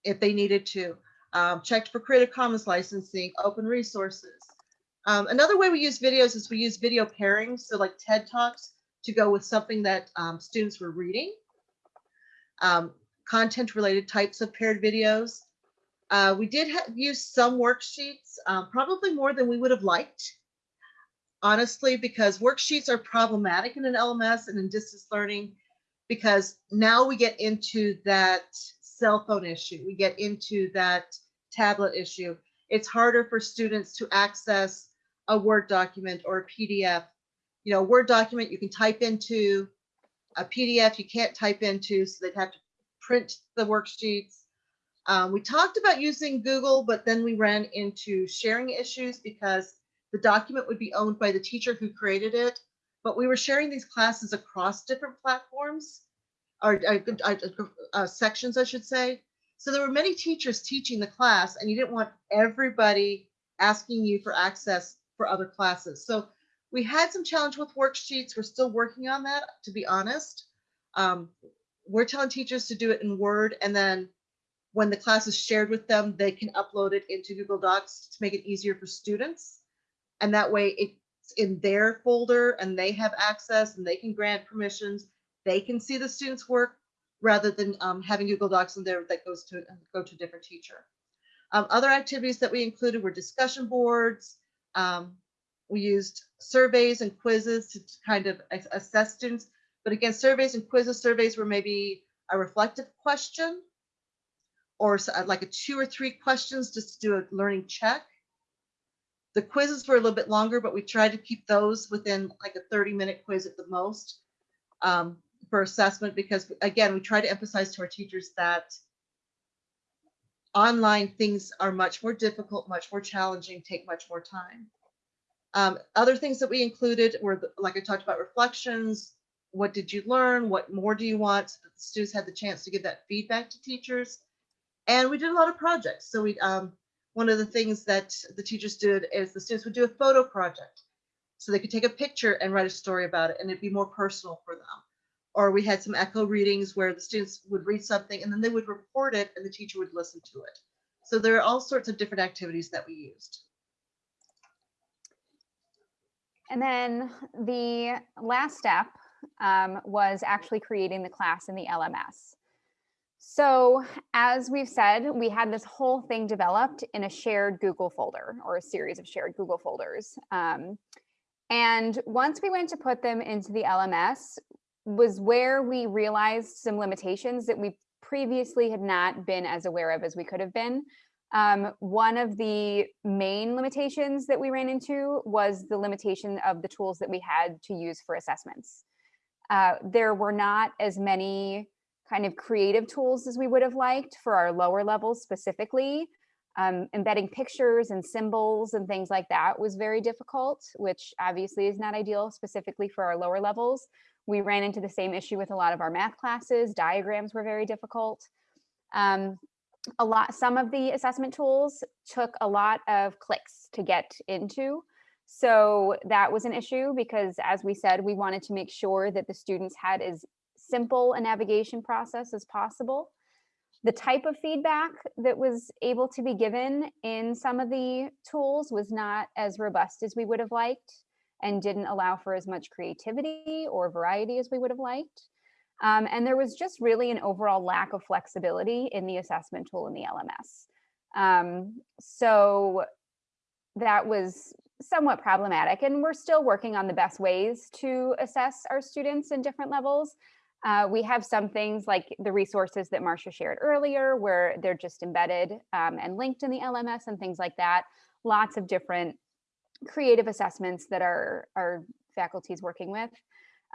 if they needed to. Um, checked for Creative Commons licensing, open resources. Um, another way we use videos is we use video pairings, so like TED Talks to go with something that um, students were reading. Content related types of paired videos. Uh, we did use some worksheets, um, probably more than we would have liked. Honestly, because worksheets are problematic in an LMS and in distance learning, because now we get into that cell phone issue, we get into that tablet issue. It's harder for students to access a Word document or a PDF. You know, Word document you can type into, a PDF you can't type into, so they'd have to print the worksheets. Um, we talked about using Google, but then we ran into sharing issues because the document would be owned by the teacher who created it. But we were sharing these classes across different platforms or uh, uh, uh, sections, I should say. So there were many teachers teaching the class, and you didn't want everybody asking you for access for other classes. So we had some challenge with worksheets. We're still working on that, to be honest. Um, we're telling teachers to do it in Word, and then when the class is shared with them, they can upload it into Google Docs to make it easier for students. And that way it's in their folder and they have access and they can grant permissions. They can see the students' work rather than um, having Google Docs in there that goes to go to a different teacher. Um, other activities that we included were discussion boards. Um, we used surveys and quizzes to kind of assess students. But again, surveys and quizzes, surveys were maybe a reflective question or uh, like a two or three questions just to do a learning check. The quizzes were a little bit longer, but we tried to keep those within like a 30 minute quiz at the most um, for assessment because again, we try to emphasize to our teachers that online things are much more difficult, much more challenging, take much more time. Um, other things that we included were, like I talked about, reflections. What did you learn? What more do you want? So that the students had the chance to give that feedback to teachers. And we did a lot of projects. So we, um, one of the things that the teachers did is the students would do a photo project. So they could take a picture and write a story about it and it'd be more personal for them. Or we had some echo readings where the students would read something and then they would report it and the teacher would listen to it. So there are all sorts of different activities that we used. And then the last step um, was actually creating the class in the LMS. So as we've said, we had this whole thing developed in a shared Google folder or a series of shared Google folders. Um, and once we went to put them into the LMS was where we realized some limitations that we previously had not been as aware of as we could have been. Um, one of the main limitations that we ran into was the limitation of the tools that we had to use for assessments. Uh, there were not as many kind of creative tools as we would have liked for our lower levels specifically. Um, embedding pictures and symbols and things like that was very difficult, which obviously is not ideal specifically for our lower levels. We ran into the same issue with a lot of our math classes. Diagrams were very difficult. Um, a lot, some of the assessment tools took a lot of clicks to get into. So that was an issue because as we said, we wanted to make sure that the students had as simple a navigation process as possible. the type of feedback that was able to be given in some of the tools was not as robust as we would have liked and didn't allow for as much creativity or variety as we would have liked. Um, and there was just really an overall lack of flexibility in the assessment tool in the LMS. Um, so that was somewhat problematic and we're still working on the best ways to assess our students in different levels. Uh, we have some things like the resources that Marcia shared earlier where they're just embedded um, and linked in the LMS and things like that. Lots of different creative assessments that our, our faculty is working with.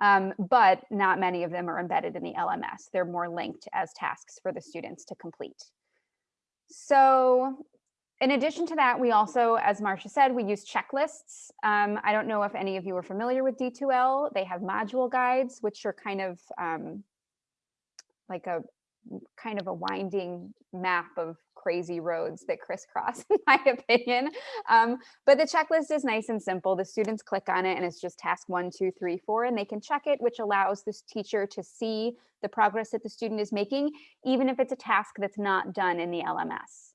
Um, but not many of them are embedded in the LMS. They're more linked as tasks for the students to complete. So in addition to that, we also, as Marcia said, we use checklists. Um, I don't know if any of you are familiar with D2L. They have module guides, which are kind of um, like a kind of a winding map of crazy roads that crisscross, in my opinion. Um, but the checklist is nice and simple. The students click on it and it's just task one, two, three, four, and they can check it, which allows this teacher to see the progress that the student is making, even if it's a task that's not done in the LMS.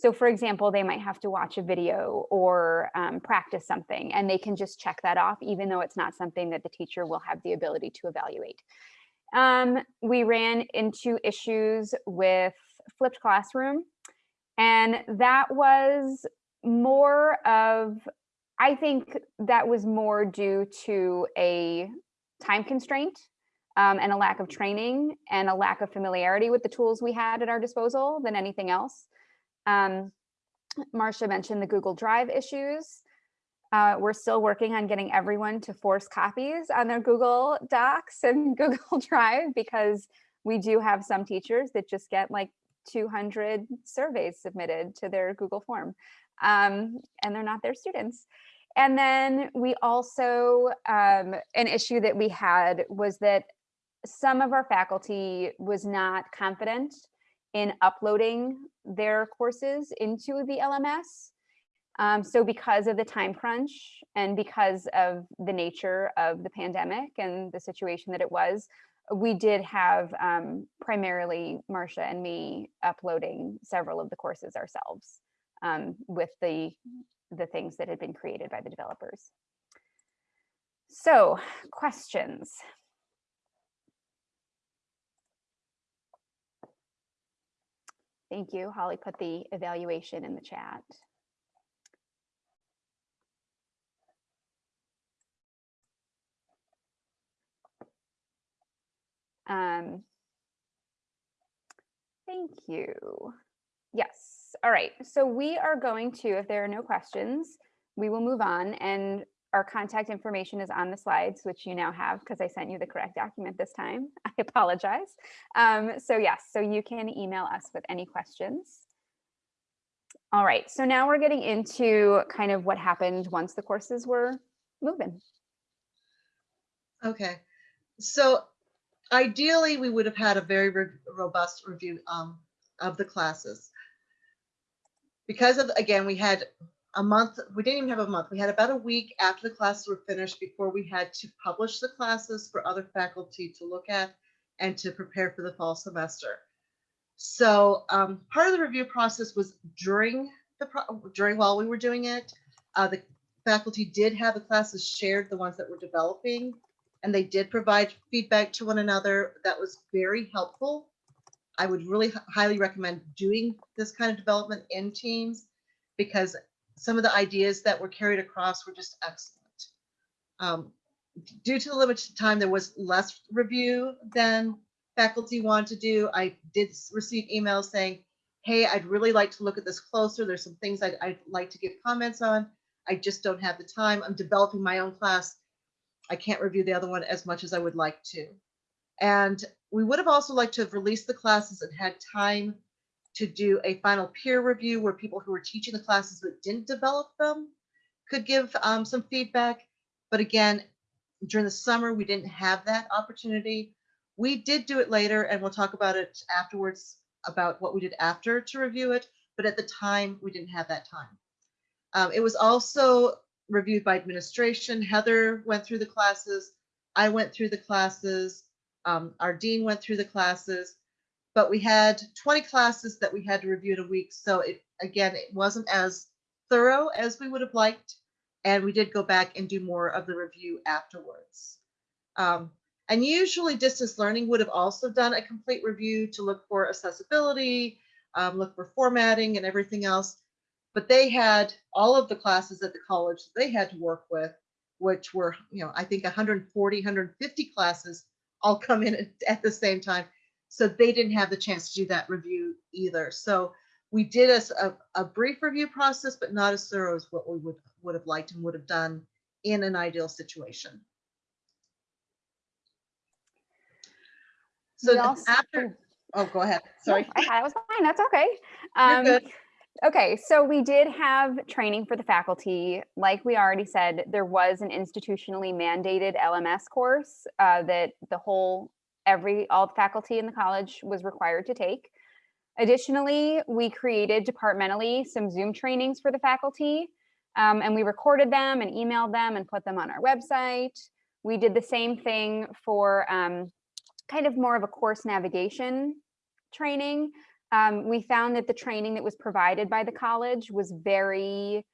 So for example, they might have to watch a video or um, practice something and they can just check that off, even though it's not something that the teacher will have the ability to evaluate. Um, we ran into issues with flipped classroom and that was more of, I think that was more due to a time constraint um, and a lack of training and a lack of familiarity with the tools we had at our disposal than anything else. Um, Marcia mentioned the Google Drive issues. Uh, we're still working on getting everyone to force copies on their Google Docs and Google Drive because we do have some teachers that just get like 200 surveys submitted to their Google form um, and they're not their students. And then we also, um, an issue that we had was that some of our faculty was not confident in uploading their courses into the LMS. Um, so because of the time crunch and because of the nature of the pandemic and the situation that it was, we did have um, primarily Marcia and me uploading several of the courses ourselves um, with the, the things that had been created by the developers. So questions. Thank you. Holly put the evaluation in the chat. Um, thank you. Yes. All right. So we are going to, if there are no questions, we will move on and our contact information is on the slides, which you now have because I sent you the correct document this time. I apologize. Um, so yes, so you can email us with any questions. All right, so now we're getting into kind of what happened once the courses were moving. Okay, so ideally, we would have had a very re- robust review um, of the classes. Because of, again, we had a month, we didn't even have a month. We had about a week after the classes were finished before we had to publish the classes for other faculty to look at and to prepare for the fall semester. So um, part of the review process was during the during while we were doing it, uh, the faculty did have the classes shared, the ones that were developing, and they did provide feedback to one another that was very helpful. I would really highly recommend doing this kind of development in teams because some of the ideas that were carried across were just excellent. Um, due to the limited time, there was less review than faculty wanted to do. I did receive emails saying, hey, I'd really like to look at this closer. There's some things I'd, I'd like to give comments on. I just don't have the time. I'm developing my own class. I can't review the other one as much as I would like to. And we would have also liked to have released the classes and had time to do a final peer review where people who were teaching the classes but didn't develop them could give um, some feedback. But again, during the summer, we didn't have that opportunity. We did do it later, and we'll talk about it afterwards about what we did after to review it. But at the time, we didn't have that time. Um, it was also reviewed by administration. Heather went through the classes. I went through the classes. Um, our dean went through the classes. But we had 20 classes that we had to review in a week. So it, again, it wasn't as thorough as we would have liked. And we did go back and do more of the review afterwards. Um, and usually distance learning would have also done a complete review to look for accessibility, um, look for formatting and everything else. But they had all of the classes at the college that they had to work with, which were, you know, I think 140, 150 classes all come in at the same time. So they didn't have the chance to do that review either. So we did a brief review process, but not as thorough as what we would, would have liked and would have done in an ideal situation. So also- after, oh, go ahead. Sorry. I thought it was fine. That's okay. You're Um, good. Okay, so we did have training for the faculty. Like we already said, there was an institutionally mandated LMS course uh, that the whole, every, all the faculty in the college was required to take. Additionally, we created departmentally some Zoom trainings for the faculty. um, and we recorded them and emailed them and put them on our website. We did the same thing for um, kind of more of a course navigation training um, we found that the training that was provided by the college was very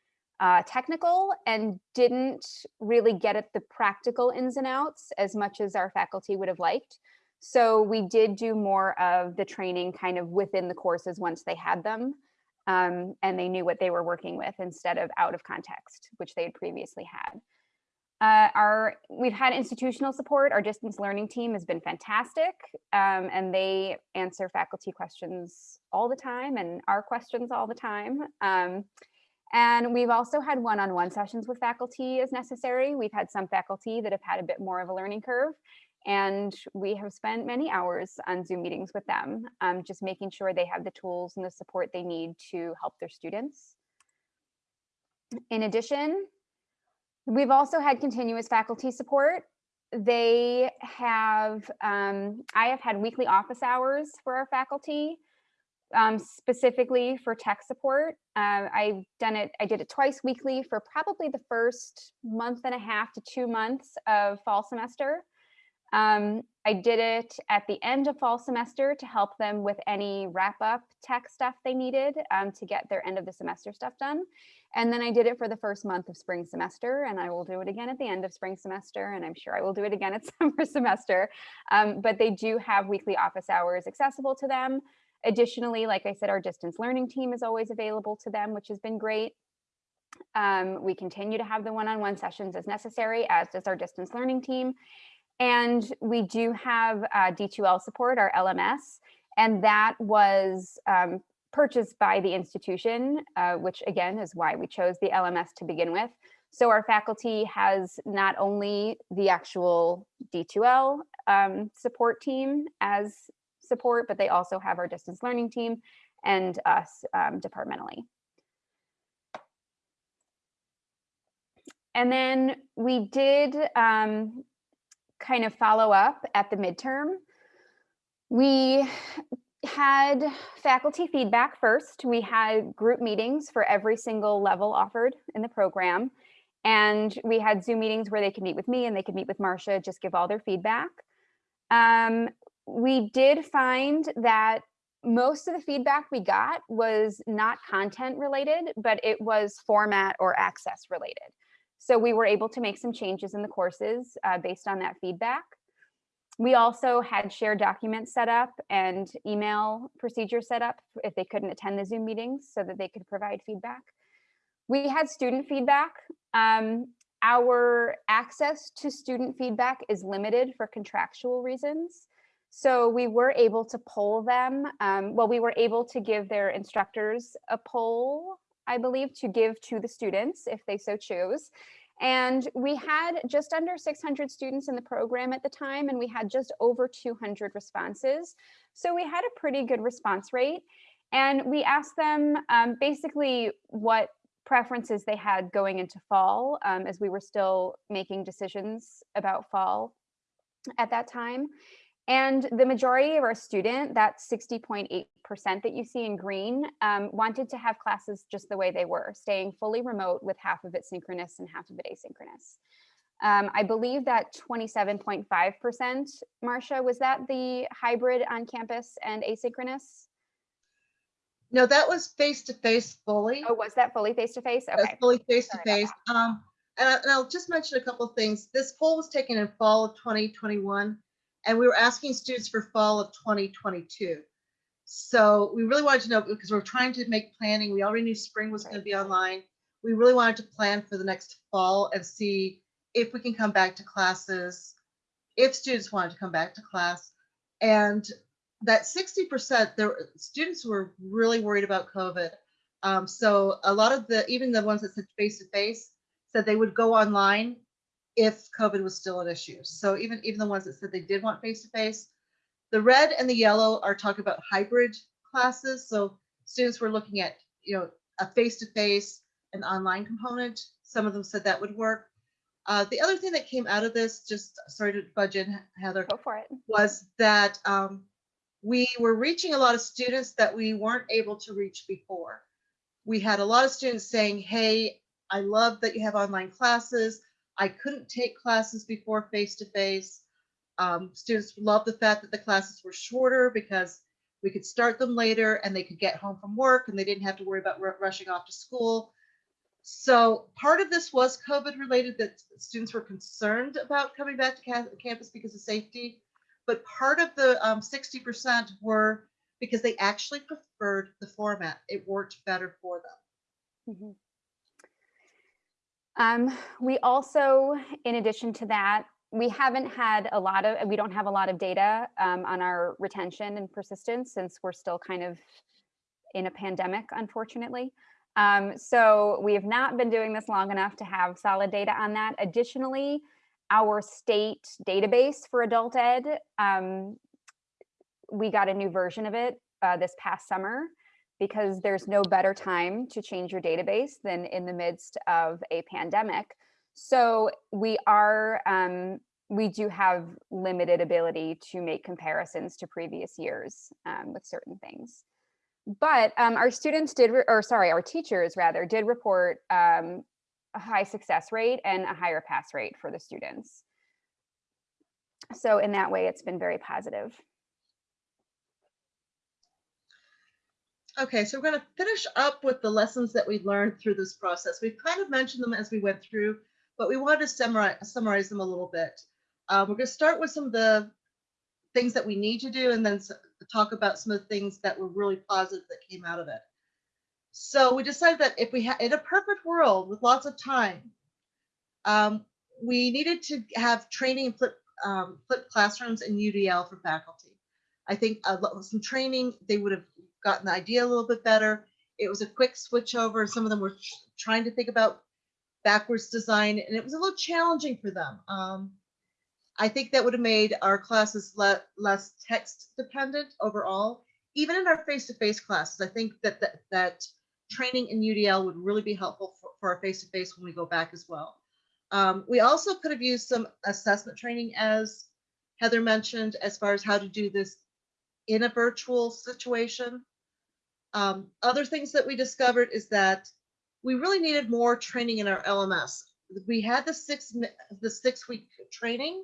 uh, technical and didn't really get at the practical ins and outs as much as our faculty would have liked. So we did do more of the training kind of within the courses once they had them um, and they knew what they were working with instead of out of context, which they had previously had. Uh, our we've had institutional support. Our distance learning team has been fantastic, um, and they answer faculty questions all the time and our questions all the time. Um, and we've also had one-on-one sessions with faculty as necessary. We've had some faculty that have had a bit more of a learning curve, and we have spent many hours on Zoom meetings with them, um, just making sure they have the tools and the support they need to help their students. In addition, We've also had continuous faculty support. They have, um, I have had weekly office hours for our faculty, um, specifically for tech support. Uh, I've done it, I did it twice weekly for probably the first month and a half to two months of fall semester. Um, I did it at the end of fall semester to help them with any wrap up tech stuff they needed um, to get their end of the semester stuff done. And then I did it for the first month of spring semester, and I will do it again at the end of spring semester, and I'm sure I will do it again at summer semester. Um, but they do have weekly office hours accessible to them. Additionally, like I said, our distance learning team is always available to them, which has been great. Um, we continue to have the one-on-one sessions as necessary, as does our distance learning team. And we do have uh, D2L support, our LMS, and that was um, purchased by the institution, uh, which again is why we chose the LMS to begin with. So our faculty has not only the actual D2L um, support team as support, but they also have our distance learning team and us um, departmentally. And then we did um, kind of follow up at the midterm. We had faculty feedback first. We had group meetings for every single level offered in the program. And we had Zoom meetings where they could meet with me and they could meet with Marcia, just give all their feedback. Um, we did find that most of the feedback we got was not content related, but it was format or access related. So we were able to make some changes in the courses uh, based on that feedback. We also had shared documents set up and email procedures set up if they couldn't attend the Zoom meetings so that they could provide feedback. We had student feedback. Um, our access to student feedback is limited for contractual reasons. So we were able to poll them. Um, well, we were able to give their instructors a poll, I believe, to give to the students if they so choose. And we had just under 600 students in the program at the time, and we had just over 200 responses. So we had a pretty good response rate. And we asked them um, basically what preferences they had going into fall, um, as we were still making decisions about fall at that time. And the majority of our student, that 60.8% that you see in green, um, wanted to have classes just the way they were, staying fully remote with half of it synchronous and half of it asynchronous. Um, I believe that 27.5%, Marcia, was that the hybrid on campus and asynchronous? No, that was face-to-face fully. Oh, was that fully face-to-face? That's Okay. fully face about face. Um, and, I, and I'll just mention a couple of things. This poll was taken in fall of 2021, and we were asking students for fall of 2022. So we really wanted to know because we're trying to make planning. We already knew spring was going to be online. We really wanted to plan for the next fall and see if we can come back to classes, if students wanted to come back to class. And that 60%, there students were really worried about COVID. Um, so a lot of the, even the ones that said face to face, said they would go online if COVID was still an issue. So even even the ones that said they did want face to face, the red and the yellow are talking about hybrid classes. So students were looking at you know a face to face, an online component. Some of them said that would work. Uh, the other thing that came out of this, just sorry to budge in, Heather, Go for it. was that um, we were reaching a lot of students that we weren't able to reach before. We had a lot of students saying, hey, I love that you have online classes. I couldn't take classes before face-to-face. Um, students loved the fact that the classes were shorter because we could start them later and they could get home from work and they didn't have to worry about rushing off to school. So part of this was COVID related that students were concerned about coming back to ca- campus because of safety but part of the um, 60% were because they actually preferred the format. It worked better for them. Mhm. Um, we also, in addition to that, we haven't had a lot of, we don't have a lot of data um, on our retention and persistence since we're still kind of in a pandemic, unfortunately. Um, so we have not been doing this long enough to have solid data on that. Additionally, our state database for adult ed, um, we got a new version of it uh, this past summer because there's no better time to change your database than in the midst of a pandemic. So we are, um, we do have limited ability to make comparisons to previous years um, with certain things. But um, our students did, or sorry, our teachers rather, did report um, a high success rate and a higher pass rate for the students. So in that way, it's been very positive. Okay, so we're going to finish up with the lessons that we learned through this process. We've kind of mentioned them as we went through, but we wanted to summarize, summarize them a little bit. Uh, we're going to start with some of the things that we need to do and then talk about some of the things that were really positive that came out of it. So we decided that if we had in a perfect world with lots of time, um, we needed to have training in flip, um, flipped classrooms in UDL for faculty. I think lot, some training, they would have gotten the idea a little bit better. It was a quick switch over. Some of them were tr- trying to think about backwards design, and it was a little challenging for them. Um, I think that would have made our classes le- less text dependent overall. Even in our face-to-face classes, I think that that, that training in UDL would really be helpful for, for our face-to-face when we go back as well. Um, we also could have used some assessment training, as Heather mentioned, as far as how to do this in a virtual situation. Um, other things that we discovered is that we really needed more training in our LMS. We had the six the six week training,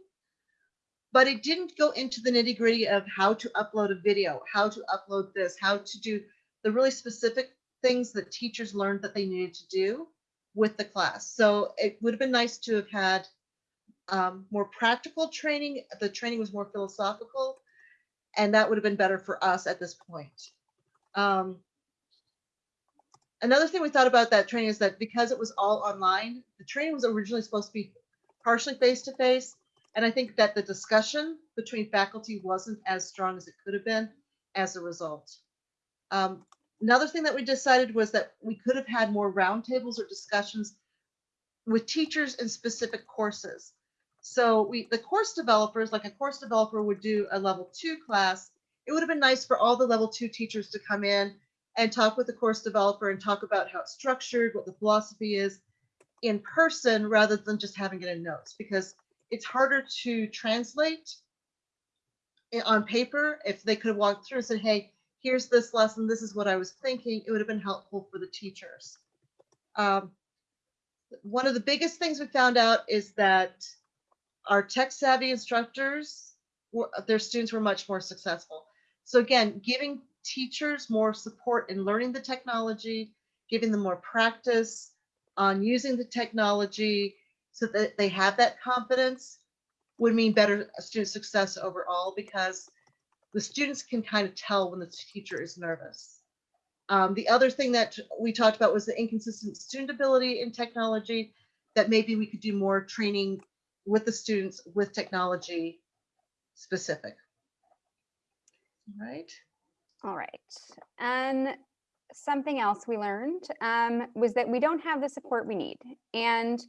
but it didn't go into the nitty gritty of how to upload a video, how to upload this, how to do the really specific things that teachers learned that they needed to do with the class. So it would have been nice to have had um, more practical training. The training was more philosophical, and that would have been better for us at this point. Um, another thing we thought about that training is that because it was all online, the training was originally supposed to be partially face to face. And I think that the discussion between faculty wasn't as strong as it could have been as a result. Um, another thing that we decided was that we could have had more roundtables or discussions with teachers in specific courses. So we, the course developers, like a course developer would do a level two class. It would have been nice for all the level two teachers to come in and talk with the course developer and talk about how it's structured, what the philosophy is in person rather than just having it in notes because it's harder to translate on paper. If they could have walked through and said, hey, here's this lesson, this is what I was thinking, it would have been helpful for the teachers. Um, one of the biggest things we found out is that our tech savvy instructors, were, their students were much more successful. So again, giving teachers more support in learning the technology, giving them more practice on using the technology so that they have that confidence would mean better student success overall because the students can kind of tell when the teacher is nervous. Um, the other thing that we talked about was the inconsistent student ability in technology, that maybe we could do more training with the students with technology specific. Right? All right. And something else we learned um, was that we don't have the support we need. And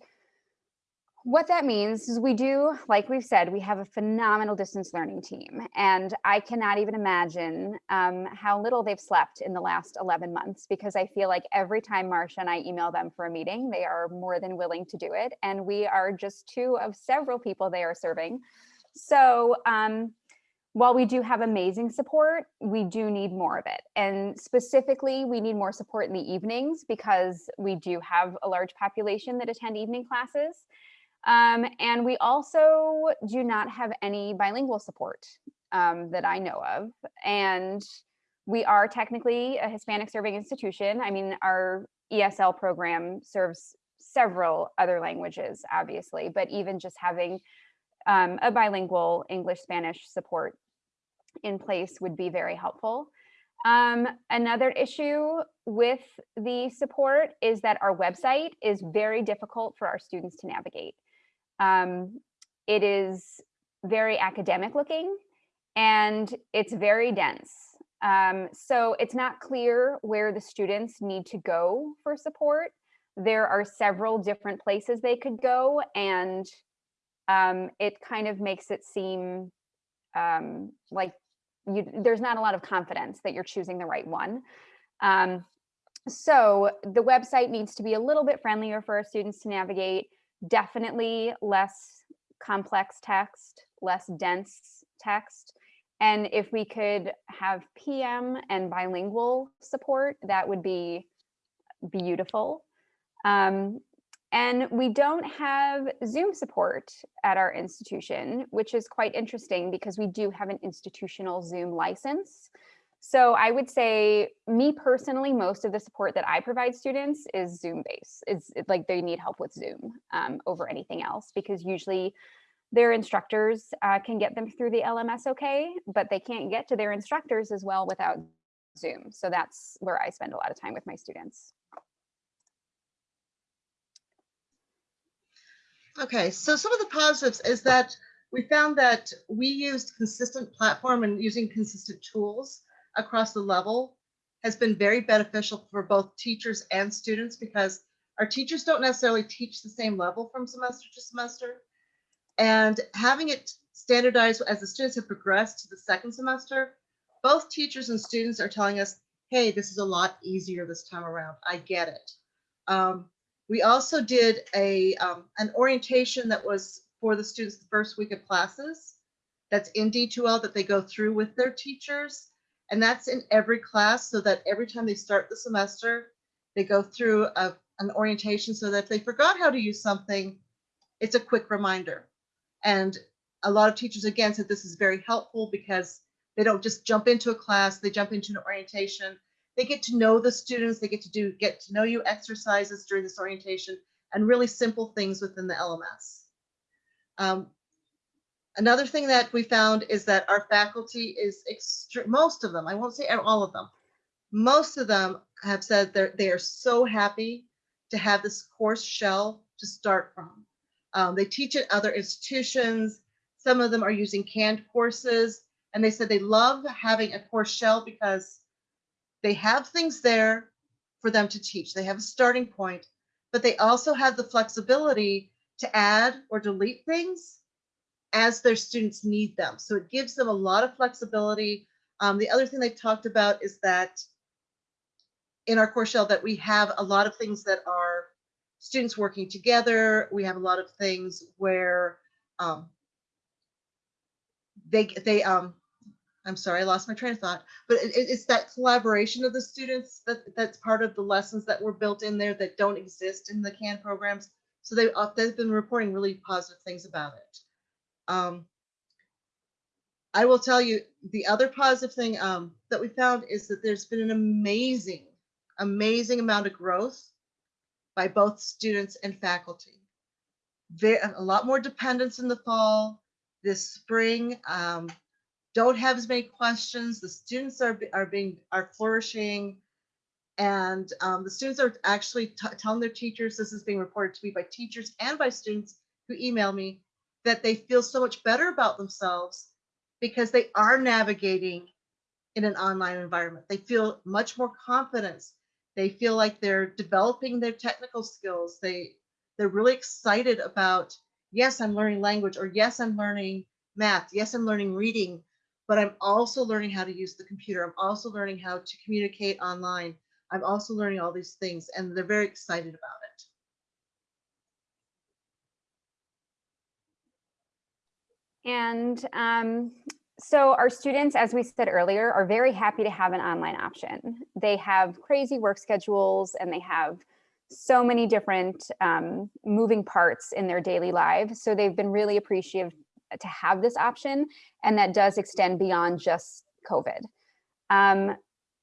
what that means is we do, like we've said, we have a phenomenal distance learning team. And I cannot even imagine um, how little they've slept in the last 11 months because I feel like every time Marcia and I email them for a meeting, they are more than willing to do it. And we are just two of several people they are serving. So um, while we do have amazing support, we do need more of it. And specifically, we need more support in the evenings because we do have a large population that attend evening classes. Um, and we also do not have any bilingual support um, that I know of. And we are technically a Hispanic serving institution. I mean, our ESL program serves several other languages, obviously, but even just having um, a bilingual English Spanish support in place would be very helpful. Um, another issue with the support is that our website is very difficult for our students to navigate. Um, it is very academic looking and it's very dense. Um, so it's not clear where the students need to go for support. There are several different places they could go and um, it kind of makes it seem um, like you, there's not a lot of confidence that you're choosing the right one. Um, so the website needs to be a little bit friendlier for our students to navigate, definitely less complex text, less dense text. And if we could have PM and bilingual support, that would be beautiful. Um, and we don't have Zoom support at our institution, which is quite interesting because we do have an institutional Zoom license. So I would say me personally, most of the support that I provide students is Zoom based. It's, like they need help with Zoom um, over anything else because usually their instructors uh, can get them through the LMS okay, but they can't get to their instructors as well without Zoom. So that's where I spend a lot of time with my students. Okay, so some of the positives is that we found that we used consistent platform and using consistent tools across the level has been very beneficial for both teachers and students because our teachers don't necessarily teach the same level from semester to semester. And having it standardized as the students have progressed to the second semester, both teachers and students are telling us, hey, this is a lot easier this time around. I get it. Um, we also did a um, an orientation that was for the students the first week of classes. That's in D2L that they go through with their teachers. And that's in every class so that every time they start the semester, they go through a, an orientation so that if they forgot how to use something, it's a quick reminder. And a lot of teachers, again, said this is very helpful because they don't just jump into a class, they jump into an orientation they get to know the students, they get to do get to know you exercises during this orientation and really simple things within the LMS. Um, another thing that we found is that our faculty is most of them, I won't say all of them, most of them have said they're, they are so happy to have this course shell to start from. Um, they teach at other institutions. Some of them are using canned courses and they said they love having a course shell because they have things there for them to teach. They have a starting point, but they also have the flexibility to add or delete things as their students need them. So it gives them a lot of flexibility. Um, the other thing they've talked about is that in our course shell that we have a lot of things that are students working together. We have a lot of things where um, they they um I'm sorry, I lost my train of thought, but it, it- it's that collaboration of the students that, that's part of the lessons that were built in there that don't exist in the CAN programs. So they, uh, they've been reporting really positive things about it. Um, I will tell you, the other positive thing um, that we found is that there's been an amazing, amazing amount of growth by both students and faculty. There, a lot more dependence in the fall, this spring. Um, don't have as many questions. The students are, are being, are flourishing. And um, the students are actually telling their teachers, this is being reported to me by teachers and by students who email me, that they feel so much better about themselves because they are navigating in an online environment. They feel much more confidence. They feel like they're developing their technical skills. They, they're really excited about, yes, I'm learning language, or yes, I'm learning math. Yes, I'm learning reading, but I'm also learning how to use the computer. I'm also learning how to communicate online. I'm also learning all these things, and they're very excited about it. And um, so our students, as we said earlier, are very happy to have an online option. They have crazy work schedules and they have so many different um, moving parts in their daily lives. So they've been really appreciative to have this option and that does extend beyond just COVID. Um,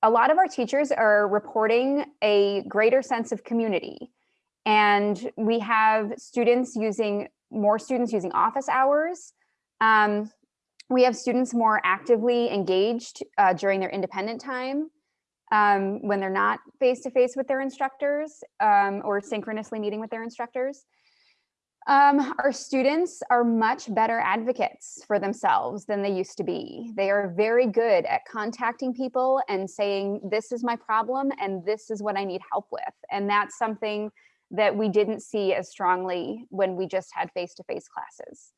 a lot of our teachers are reporting a greater sense of community and we have students using more students using office hours um, we have students more actively engaged uh, during their independent time um, when they're not face-to-face with their instructors um, or synchronously meeting with their instructors. Um, our students are much better advocates for themselves than they used to be. They are very good at contacting people and saying, this is my problem and this is what I need help with. And that's something that we didn't see as strongly when we just had face-to-face classes.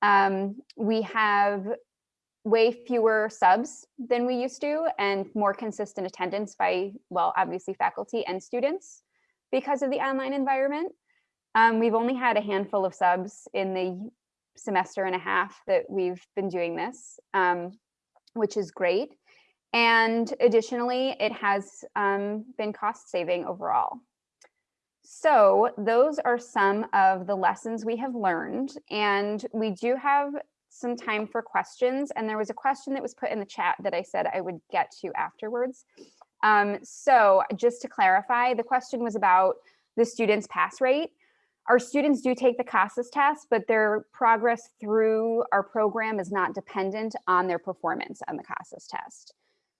Um, we have way fewer subs than we used to and more consistent attendance by, well, obviously faculty and students because of the online environment. Um, we've only had a handful of subs in the semester and a half that we've been doing this, um, which is great. And additionally, it has um, been cost saving overall. So those are some of the lessons we have learned and we do have some time for questions and there was a question that was put in the chat that I said I would get to afterwards. Um, so just to clarify, the question was about the students pass rate. Our students do take the CASAS test, but their progress through our program is not dependent on their performance on the CASAS test.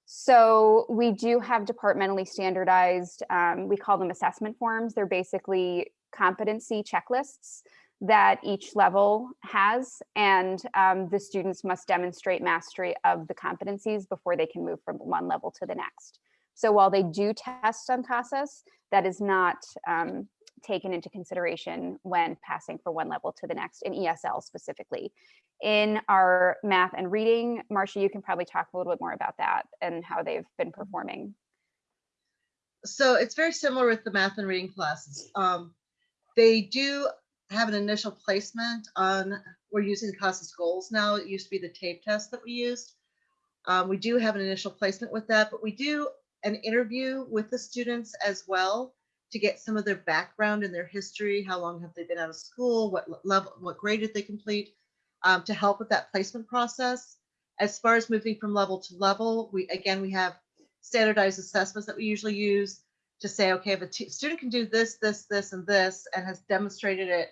So we do have departmentally standardized, um, we call them assessment forms. They're basically competency checklists that each level has, and um, the students must demonstrate mastery of the competencies before they can move from one level to the next. So while they do test on CASAS, that is not um, taken into consideration when passing from one level to the next in ESL specifically. In our math and reading, Marcia, you can probably talk a little bit more about that and how they've been performing. So it's very similar with the math and reading classes. Um, they do have an initial placement on, we're using the CASAS goals now. It used to be the TABE test that we used. Um, we do have an initial placement with that, but we do an interview with the students as well to get some of their background and their history. How long have they been out of school? What level, what grade did they complete? Um, to help with that placement process. As far as moving from level to level, we again we have standardized assessments that we usually use to say, okay, if a student can do this, this, this, and this, and has demonstrated it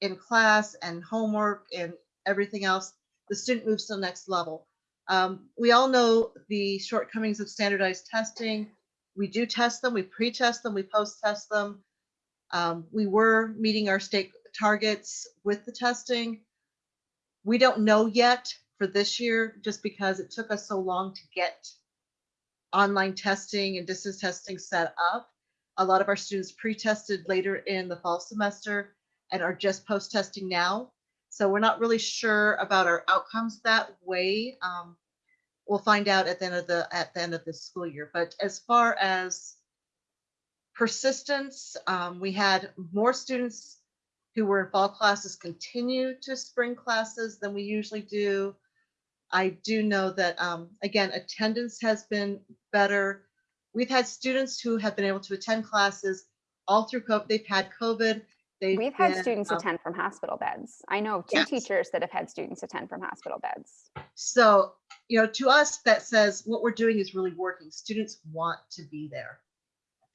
in class and homework and everything else, the student moves to the next level. Um, we all know the shortcomings of standardized testing. We do test them, we pre-test them, we post-test them. Um, we were meeting our state targets with the testing. We don't know yet for this year, just because it took us so long to get online testing and distance testing set up. A lot of our students pre-tested later in the fall semester and are just post-testing now. So we're not really sure about our outcomes that way. Um, we'll find out at the end of the at the end of this school year. But as far as persistence, um, we had more students who were in fall classes continue to spring classes than we usually do. I do know that, um, again, attendance has been better. We've had students who have been able to attend classes all through COVID. They've had COVID. They've We've had students um, attend from hospital beds. I know of two Yes. teachers that have had students attend from hospital beds. So, you know, to us, that says what we're doing is really working. Students want to be there.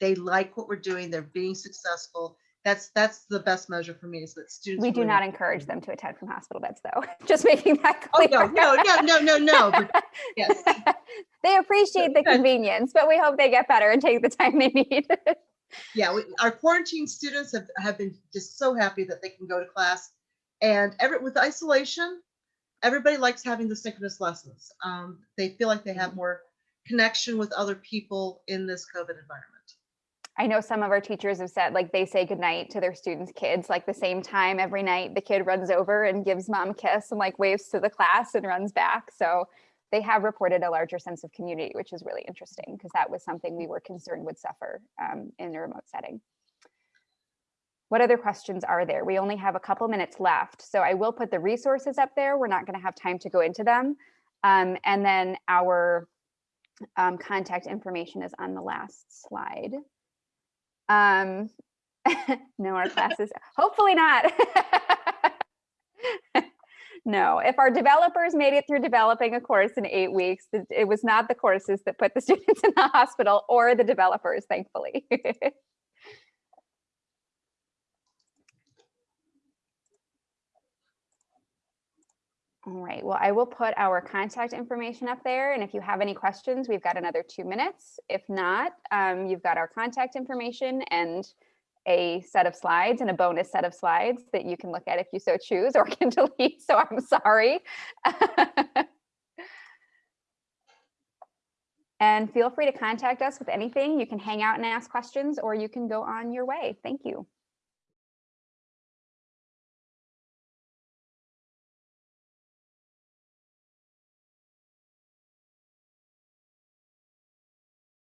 They like what we're doing. They're being successful. That's, that's the best measure for me is that students. We do not encourage them to attend from hospital beds, though. Just making that Oh, clear. no, no, no, no, no, no, but yes. They appreciate the convenience, but we hope they get better and take the time they need. Yeah, we, our quarantine students have, have been just so happy that they can go to class. And every, with isolation, everybody likes having the synchronous lessons. Um, they feel like they have more connection with other people in this COVID environment. I know some of our teachers have said like they say goodnight to their students' kids like the same time every night. The kid runs over and gives mom a kiss and like waves to the class and runs back. So they have reported a larger sense of community, which is really interesting because that was something we were concerned would suffer um, in a remote setting. What other questions are there? We only have a couple minutes left, so I will put the resources up there. We're not going to have time to go into them. Um, and then our um, contact information is on the last slide. Um, no, our classes, hopefully not. no, if our developers made it through developing a course in eight weeks, it, it was not the courses that put the students in the hospital or the developers, thankfully. All right, well, I will put our contact information up there. And if you have any questions, we've got another two minutes. If not, um, you've got our contact information and a set of slides and a bonus set of slides that you can look at if you so choose or can delete. So I'm sorry. and feel free to contact us with anything. You can hang out and ask questions or you can go on your way. Thank you.